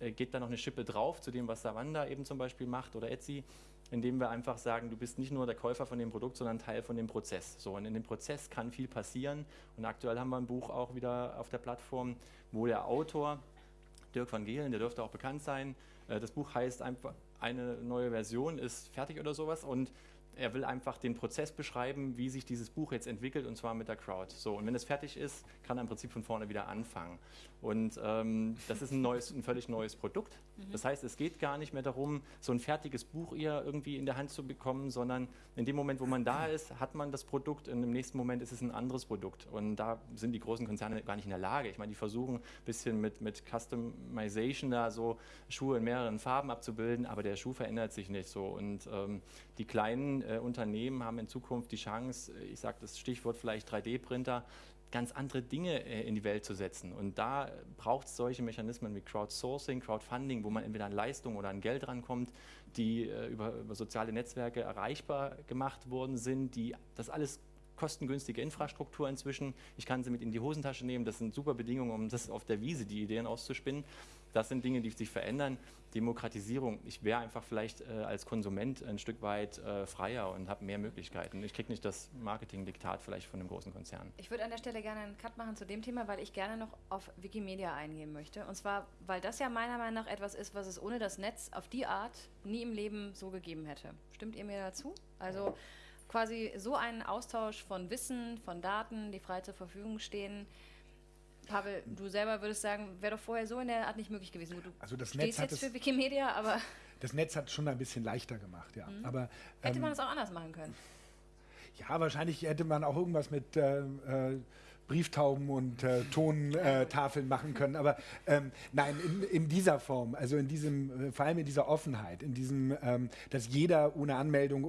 äh, geht da noch eine Schippe drauf zu dem, was Savanda eben zum Beispiel macht oder Etsy, indem wir einfach sagen, du bist nicht nur der Käufer von dem Produkt, sondern Teil von dem Prozess. So, und in dem Prozess kann viel passieren. Und aktuell haben wir ein Buch auch wieder auf der Plattform, wo der Autor, Dirk van Gehlen, der dürfte auch bekannt sein, das Buch heißt einfach, eine neue Version ist fertig oder sowas und er will einfach den Prozess beschreiben, wie sich dieses Buch jetzt entwickelt und zwar mit der Crowd. So, und wenn es fertig ist, kann er im Prinzip von vorne wieder anfangen. Und ähm, das ist ein, neues, ein völlig neues Produkt. Mhm. Das heißt, es geht gar nicht mehr darum, so ein fertiges Buch eher irgendwie in der Hand zu bekommen, sondern in dem Moment, wo man da ist, hat man das Produkt und im nächsten Moment ist es ein anderes Produkt. Und da sind die großen Konzerne gar nicht in der Lage. Ich meine, die versuchen ein bisschen mit, mit Customization da so Schuhe in mehreren Farben abzubilden, aber der Schuh verändert sich nicht so. Und ähm, die kleinen äh, Unternehmen haben in Zukunft die Chance, ich sage das Stichwort vielleicht 3D-Printer, ganz andere Dinge äh, in die Welt zu setzen. Und da braucht es solche Mechanismen wie Crowdsourcing, Crowdfunding, wo man entweder an Leistung oder an Geld rankommt, die äh, über, über soziale Netzwerke erreichbar gemacht worden sind, die das alles kostengünstige Infrastruktur inzwischen. Ich kann sie mit in die Hosentasche nehmen. Das sind super Bedingungen, um das auf der Wiese die Ideen auszuspinnen. Das sind Dinge, die sich verändern. Demokratisierung, ich wäre einfach vielleicht äh, als Konsument ein Stück weit äh, freier und habe mehr Möglichkeiten. Ich kriege nicht das Marketingdiktat vielleicht von einem großen Konzern. Ich würde an der Stelle gerne einen Cut machen zu dem Thema, weil ich gerne noch auf Wikimedia eingehen möchte. Und zwar, weil das ja meiner Meinung nach etwas ist, was es ohne das Netz auf die Art nie im Leben so gegeben hätte. Stimmt ihr mir dazu? Also quasi so einen Austausch von Wissen, von Daten, die frei zur Verfügung stehen, Pavel, du selber würdest sagen, wäre doch vorher so in der Art nicht möglich gewesen. Du also das Netz jetzt für Wikimedia, aber das Netz hat schon ein bisschen leichter gemacht, ja. Mhm. Aber, Hätte ähm, man das auch anders machen können. ja, wahrscheinlich hätte man auch irgendwas mit äh, äh, Brieftauben und äh, Tontafeln machen können. Aber ähm, nein, in, in dieser Form, also in diesem, äh, vor allem in dieser Offenheit, in diesem, ähm, dass jeder ohne Anmeldung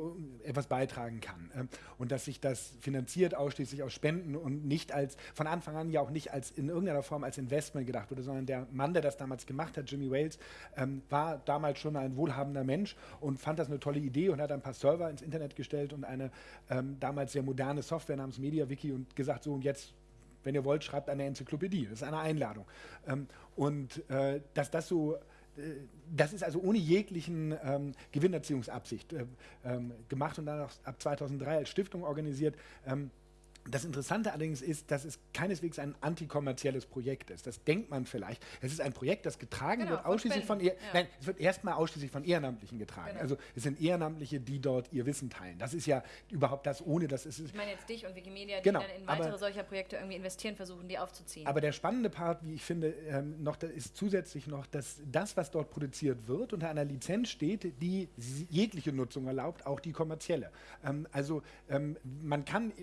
äh, etwas beitragen kann ähm, und dass sich das finanziert ausschließlich aus Spenden und nicht als, von Anfang an ja auch nicht als in irgendeiner Form als Investment gedacht wurde, sondern der Mann, der das damals gemacht hat, Jimmy Wales, ähm, war damals schon ein wohlhabender Mensch und fand das eine tolle Idee und hat ein paar Server ins Internet gestellt und eine ähm, damals sehr moderne Software namens MediaWiki und gesagt, so und jetzt wenn ihr wollt, schreibt eine Enzyklopädie. Das ist eine Einladung. Ähm, und äh, dass das so, äh, das ist also ohne jeglichen ähm, Gewinnerziehungsabsicht äh, ähm, gemacht und dann auch ab 2003 als Stiftung organisiert. Ähm, das Interessante allerdings ist, dass es keineswegs ein antikommerzielles Projekt ist. Das denkt man vielleicht. Es ist ein Projekt, das getragen Genau, wird von ausschließlich von, Ehr ja. Nein, es wird erstmal ausschließlich von Ehrenamtlichen getragen. Genau. Also es sind Ehrenamtliche, die dort ihr Wissen teilen. Das ist ja überhaupt das, ohne dass es ist. Ich meine jetzt dich und Wikimedia, die Genau, dann in aber- weitere solcher Projekte irgendwie investieren, versuchen, die aufzuziehen. Aber der spannende Part, wie ich finde, ähm, noch ist zusätzlich noch, dass das, was dort produziert wird, unter einer Lizenz steht, die jegliche Nutzung erlaubt, auch die kommerzielle. Ähm, also ähm, man kann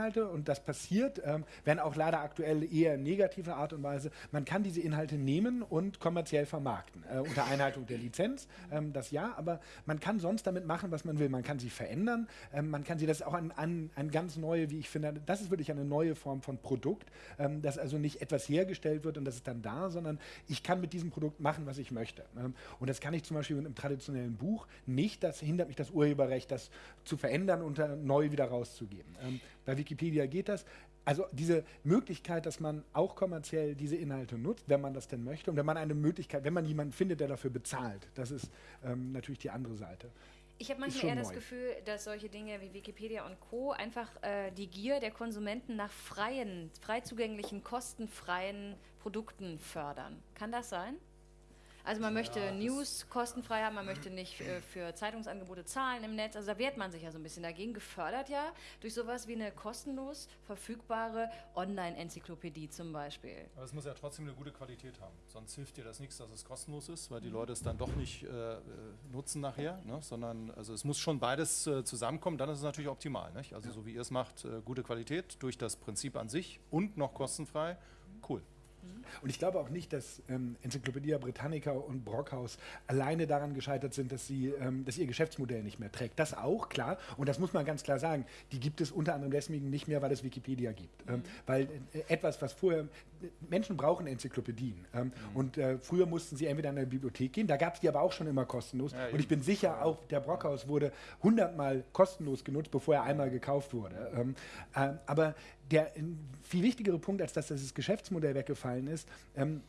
Wikipedia-Inhalte und das passiert, ähm, wenn auch leider aktuell eher in negativer Art und Weise, man kann diese Inhalte nehmen und kommerziell vermarkten, äh, unter Einhaltung der Lizenz, ähm, das ja, aber man kann sonst damit machen, was man will. Man kann sie verändern, ähm, man kann sie, das ist auch ein, ein, ein ganz neue, wie ich finde, das ist wirklich eine neue Form von Produkt, ähm, dass also nicht etwas hergestellt wird und das ist dann da, sondern ich kann mit diesem Produkt machen, was ich möchte. Ähm, und das kann ich zum Beispiel mit einem traditionellen Buch nicht, das hindert mich das Urheberrecht, das zu verändern und dann neu wieder rauszugeben. Ähm, bei Wikipedia geht das. Also diese Möglichkeit, dass man auch kommerziell diese Inhalte nutzt, wenn man das denn möchte, und wenn man eine Möglichkeit, wenn man jemanden findet, der dafür bezahlt, das ist ähm, natürlich die andere Seite. Ich habe manchmal eher das neu. Gefühl, dass solche Dinge wie Wikipedia und Co. einfach äh, die Gier der Konsumenten nach freien, frei zugänglichen, kostenfreien Produkten fördern. Kann das sein? Also man möchte News kostenfrei haben, man möchte nicht äh, für Zeitungsangebote zahlen im Netz. Also da wehrt man sich ja so ein bisschen dagegen. Gefördert ja durch sowas wie eine kostenlos verfügbare Online-Enzyklopädie zum Beispiel. Aber es muss ja trotzdem eine gute Qualität haben. Sonst hilft dir das nichts, dass es kostenlos ist, weil die Leute es dann doch nicht äh, äh, nutzen nachher. Ne? Sondern also es muss schon beides äh, zusammenkommen, dann ist es natürlich optimal. Nicht? Also so wie ihr es macht, äh, gute Qualität durch das Prinzip an sich und noch kostenfrei. Cool. Und ich glaube auch nicht, dass ähm, Enzyklopädie Britannica und Brockhaus alleine daran gescheitert sind, dass, sie, ähm, dass ihr Geschäftsmodell nicht mehr trägt. Das auch, klar. Und das muss man ganz klar sagen. Die gibt es unter anderem deswegen nicht mehr, weil es Wikipedia gibt. Ähm, weil äh, etwas, was vorher. Menschen brauchen Enzyklopädien. Ähm, Und äh, früher mussten sie entweder in eine Bibliothek gehen, da gab es die aber auch schon immer kostenlos. Ja, und ich bin sicher, auch der Brockhaus wurde hundertmal kostenlos genutzt, bevor er einmal gekauft wurde. Ähm, äh, aber der viel wichtigere Punkt, als dass das Geschäftsmodell weggefallen ist, ähm,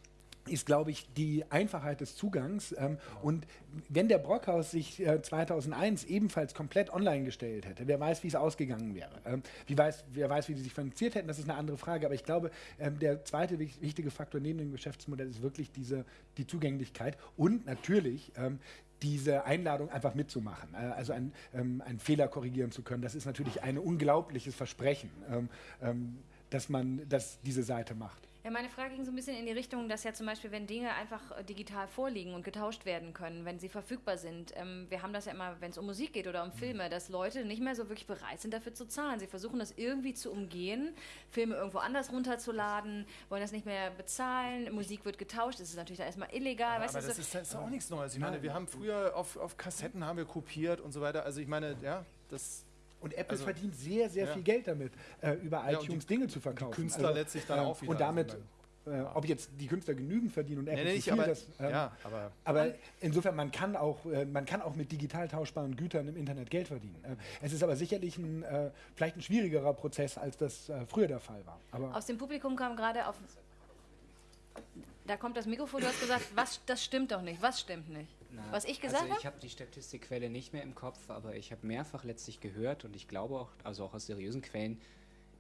ist, glaube ich, die Einfachheit des Zugangs. Ähm, und wenn der Brockhaus sich äh, 2001 ebenfalls komplett online gestellt hätte, wer weiß, wie es ausgegangen wäre. Ähm, wie weiß, wer weiß, wie sie sich finanziert hätten, das ist eine andere Frage. Aber ich glaube, ähm, der zweite wich- wichtige Faktor neben dem Geschäftsmodell ist wirklich diese, die Zugänglichkeit und natürlich ähm, diese Einladung einfach mitzumachen, äh, also ein, ähm, einen Fehler korrigieren zu können. Das ist natürlich ein unglaubliches Versprechen, ähm, dass man dass diese Seite macht. Ja, meine Frage ging so ein bisschen in die Richtung, dass ja zum Beispiel, wenn Dinge einfach äh, digital vorliegen und getauscht werden können, wenn sie verfügbar sind, ähm, wir haben das ja immer, wenn es um Musik geht oder um Filme, dass Leute nicht mehr so wirklich bereit sind, dafür zu zahlen. Sie versuchen das irgendwie zu umgehen, Filme irgendwo anders runterzuladen, wollen das nicht mehr bezahlen, Musik wird getauscht, das ist natürlich dann erstmal illegal. Aber weißt das, du, so- ist, das ist auch nichts Neues. Ich meine, wir haben früher auf, auf Kassetten haben wir kopiert und so weiter. Also ich meine, ja, das Und Apple Also- verdient sehr, sehr Ja. viel Geld damit, äh, über Ja, iTunes die- Dinge zu verkaufen. Künstler letztlich dann äh, auch wieder. Und damit, Also äh, ob jetzt die Künstler genügend verdienen und Apple Nee, nee, zu nicht, viel, aber- das, ähm, ja, aber- aber insofern, man kann, auch, äh, man kann auch mit digital tauschbaren Gütern im Internet Geld verdienen. Äh, es ist aber sicherlich ein, äh, vielleicht ein schwierigerer Prozess, als das äh, früher der Fall war. Aber Aus dem Publikum kam gerade auf. Da kommt das Mikrofon, du hast gesagt, was, das stimmt doch nicht. Was stimmt nicht? Na, Was ich gesagt also ich habe? habe die Statistikquelle nicht mehr im Kopf, aber ich habe mehrfach letztlich gehört und ich glaube auch, also auch aus seriösen Quellen,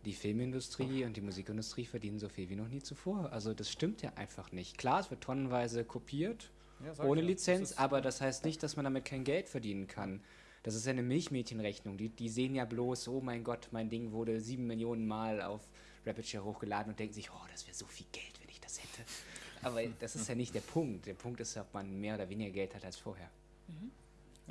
die Filmindustrie und die Musikindustrie verdienen so viel wie noch nie zuvor. Also das stimmt ja einfach nicht. Klar, es wird tonnenweise kopiert, Ja, ohne ja. Lizenz, Das aber das heißt nicht, dass man damit kein Geld verdienen kann. Das ist ja eine Milchmädchenrechnung. Die, die sehen ja bloß, oh mein Gott, mein Ding wurde sieben Millionen Mal auf Rapidshare hochgeladen und denken sich, oh, das wäre so viel Geld, wenn ich das hätte. Aber das ist ja nicht der Punkt. Der Punkt ist, ob man mehr oder weniger Geld hat als vorher.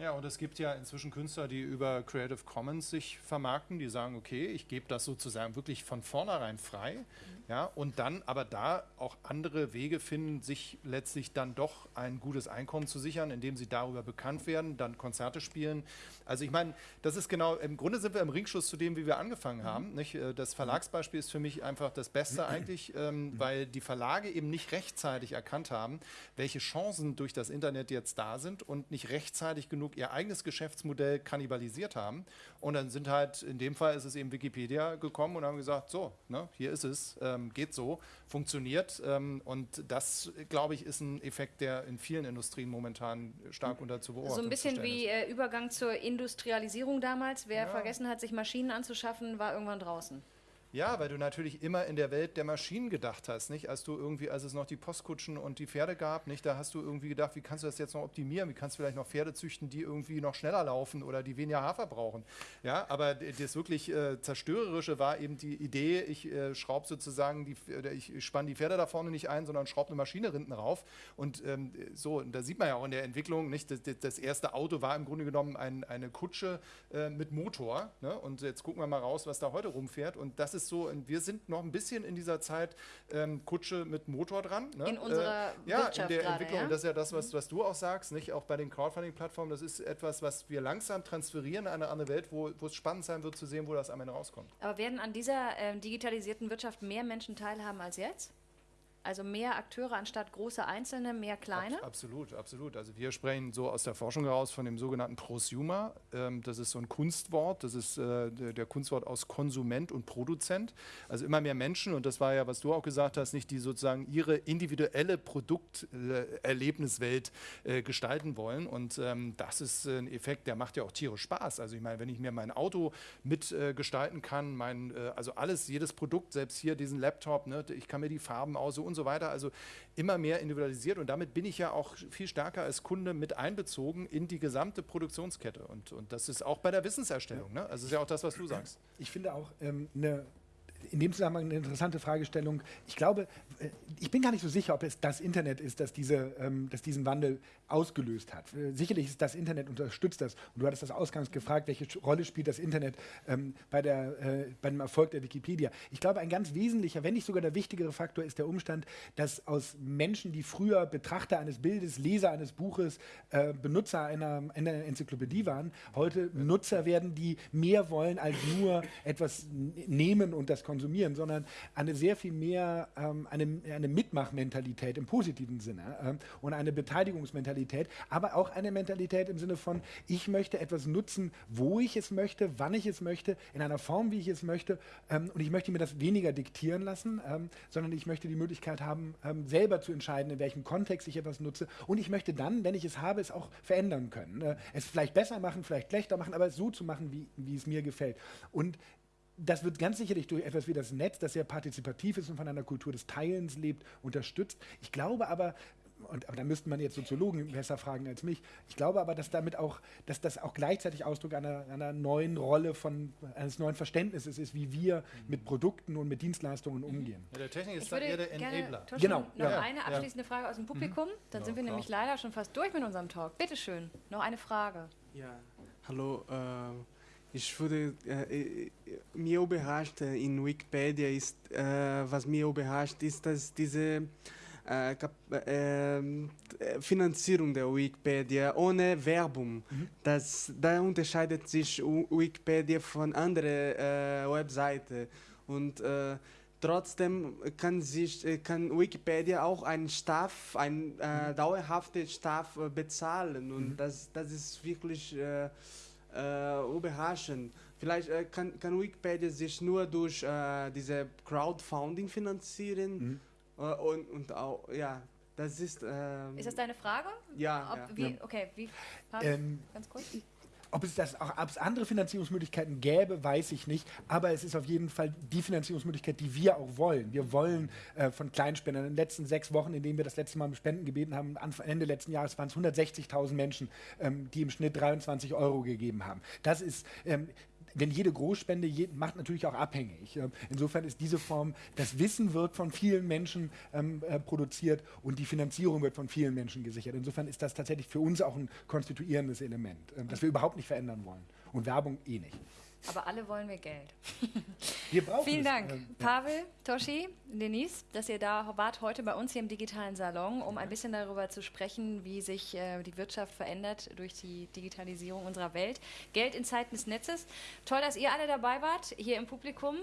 Ja, und es gibt ja inzwischen Künstler, die über Creative Commons sich vermarkten, die sagen, okay, ich gebe das sozusagen wirklich von vornherein frei, ja, und dann aber da auch andere Wege finden, sich letztlich dann doch ein gutes Einkommen zu sichern, indem sie darüber bekannt werden, dann Konzerte spielen. Also ich meine, das ist genau, im Grunde sind wir im Ringschuss zu dem, wie wir angefangen haben. Nicht? Äh, Das Verlagsbeispiel ist für mich einfach das Beste eigentlich, ähm, weil die Verlage eben nicht rechtzeitig erkannt haben, welche Chancen durch das Internet jetzt da sind und nicht rechtzeitig genug ihr eigenes Geschäftsmodell kannibalisiert haben. Und dann sind halt, in dem Fall ist es eben Wikipedia gekommen und haben gesagt, so, ne, hier ist es, ähm, geht so, funktioniert. Ähm, und das, glaube ich, ist ein Effekt, der in vielen Industrien momentan stark unter zu beobachten So ein bisschen wie ist. äh, Übergang zur Industrialisierung damals. Wer Ja. vergessen hat, sich Maschinen anzuschaffen, war irgendwann draußen. Ja, weil du natürlich immer in der Welt der Maschinen gedacht hast, nicht? Als du irgendwie, als es noch die Postkutschen und die Pferde gab, nicht? Da hast du irgendwie gedacht, wie kannst du das jetzt noch optimieren? Wie kannst du vielleicht noch Pferde züchten, die irgendwie noch schneller laufen oder die weniger Hafer brauchen? Ja, aber das wirklich äh, zerstörerische war eben die Idee, ich äh, schraube sozusagen die, ich spanne die Pferde da vorne nicht ein, sondern schraube eine Maschine hinten rauf. Und ähm, so, da sieht man ja auch in der Entwicklung, nicht? Das, das- das erste Auto war im Grunde genommen ein, eine Kutsche äh, mit Motor. Ne? Und jetzt gucken wir mal raus, was da heute rumfährt. Und das ist so, und wir sind noch ein bisschen in dieser Zeit ähm, Kutsche mit Motor dran. Ne? In unserer ja, Wirtschaft in der gerade, Entwicklung. ja? Und das ist ja das, was, was du auch sagst, nicht? Auch bei den Crowdfunding-Plattformen, das ist etwas, was wir langsam transferieren in eine andere Welt, wo, wo es spannend sein wird zu sehen, wo das am Ende rauskommt. Aber werden an dieser ähm, digitalisierten Wirtschaft mehr Menschen teilhaben als jetzt? Also mehr Akteure anstatt große Einzelne, mehr kleine? Abs- Absolut, absolut. Also wir sprechen so aus der Forschung heraus von dem sogenannten Prosumer. Ähm, das ist so ein Kunstwort. Das ist äh, der Kunstwort aus Konsument und Produzent. Also immer mehr Menschen, und das war ja, was du auch gesagt hast, nicht die sozusagen ihre individuelle Produkterlebniswelt äh, gestalten wollen. Und ähm, das ist äh, ein Effekt, der macht ja auch tierisch Spaß. Also ich meine, wenn ich mir mein Auto mitgestalten äh, gestalten kann, mein, äh, also alles, jedes Produkt, selbst hier diesen Laptop, ne, ich kann mir die Farben aussuchen und so weiter. Also immer mehr individualisiert und damit bin ich ja auch viel stärker als Kunde mit einbezogen in die gesamte Produktionskette. Und, und das ist auch bei der Wissenserstellung. Ne? Also ist ja auch das, was du sagst. Ich finde auch ähm, eine in dem Zusammenhang eine interessante Fragestellung. Ich glaube, äh, ich bin gar nicht so sicher, ob es das Internet ist, das, diese, ähm, das diesen Wandel ausgelöst hat. Äh, Sicherlich ist das Internet unterstützt das. Und du hattest das ausgangs gefragt, welche Rolle spielt das Internet ähm, bei, der, äh, bei dem Erfolg der Wikipedia. Ich glaube, ein ganz wesentlicher, wenn nicht sogar der wichtigere Faktor ist der Umstand, dass aus Menschen, die früher Betrachter eines Bildes, Leser eines Buches, äh, Benutzer einer, einer Enzyklopädie waren, heute Nutzer werden, die mehr wollen als nur etwas nehmen und das konsumieren, sondern eine sehr viel mehr ähm, eine, eine Mitmachmentalität im positiven Sinne ähm, und eine Beteiligungsmentalität, aber auch eine Mentalität im Sinne von, ich möchte etwas nutzen, wo ich es möchte, wann ich es möchte, in einer Form, wie ich es möchte ähm, und ich möchte mir das weniger diktieren lassen, ähm, sondern ich möchte die Möglichkeit haben, ähm, selber zu entscheiden, in welchem Kontext ich etwas nutze und ich möchte dann, wenn ich es habe, es auch verändern können. Äh, es vielleicht besser machen, vielleicht schlechter machen, aber es so zu machen, wie, wie es mir gefällt. Und das wird ganz sicherlich durch etwas wie das Netz, das sehr partizipativ ist und von einer Kultur des Teilens lebt, unterstützt. Ich glaube aber, und, aber da müsste man jetzt Soziologen besser fragen als mich, ich glaube aber, dass damit auch, dass das auch gleichzeitig Ausdruck einer, einer neuen Rolle von, eines neuen Verständnisses ist, wie wir mit Produkten und mit Dienstleistungen umgehen. Ja, der Technik ist Ich da würde eher der gerne, Enabler. Thorsten, Genau, noch ja. eine Ja. abschließende Frage aus dem Publikum. Dann Ja, sind wir klar. nämlich leider schon fast durch mit unserem Talk. Bitte schön, noch eine Frage. Ja, hallo. Äh, ich würde, äh, äh, mir überrascht äh, in Wikipedia ist, äh, was mir überrascht ist, dass diese äh, Kap äh, Finanzierung der Wikipedia ohne Werbung, das, da unterscheidet sich Wikipedia von anderen äh, Webseiten. Und äh, Trotzdem kann, sich, kann Wikipedia auch einen Staff, einen äh, dauerhaften Staff bezahlen. Und das, das ist wirklich überraschend. Vielleicht äh, kann, kann Wikipedia sich nur durch äh, diese Crowdfunding finanzieren äh, und, und auch, ja, das ist... ähm, Ist das deine Frage? Ja, Ob, ja. Wie, Ja. Okay, wie? Pass, Ähm, ganz kurz. Ob es, das auch, ob es andere Finanzierungsmöglichkeiten gäbe, weiß ich nicht. Aber es ist auf jeden Fall die Finanzierungsmöglichkeit, die wir auch wollen. Wir wollen äh, von Kleinspendern in den letzten sechs Wochen, in denen wir das letzte Mal um Spenden gebeten haben, Anfang, Ende letzten Jahres waren es 160.000 Menschen, ähm, die im Schnitt 23 Euro gegeben haben. Das ist. Ähm, denn jede Großspende je, macht natürlich auch abhängig. Ähm, insofern ist diese Form, das Wissen wird von vielen Menschen ähm, äh, produziert und die Finanzierung wird von vielen Menschen gesichert. Insofern ist das tatsächlich für uns auch ein konstituierendes Element, äh, das wir überhaupt nicht verändern wollen. Und Werbung eh nicht. Aber alle wollen wir Geld. Wir brauchen Vielen es. Dank, Ähm, ja. Pavel, Toshi, Denise, dass ihr da wart heute bei uns hier im digitalen Salon, um ein bisschen darüber zu sprechen, wie sich äh, die Wirtschaft verändert durch die Digitalisierung unserer Welt. Geld in Zeiten des Netzes. Toll, dass ihr alle dabei wart, hier im Publikum.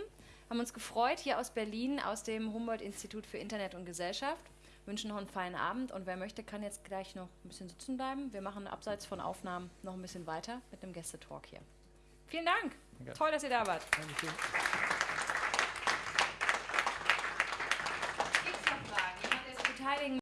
Haben uns gefreut, hier aus Berlin, aus dem Humboldt-Institut für Internet und Gesellschaft. Wünschen noch einen feinen Abend und wer möchte, kann jetzt gleich noch ein bisschen sitzen bleiben. Wir machen abseits von Aufnahmen noch ein bisschen weiter mit einem Gästetalk hier. Vielen Dank. Toll, dass ihr da wart. Gibt's noch Fragen? Jemand, der sich beteiligen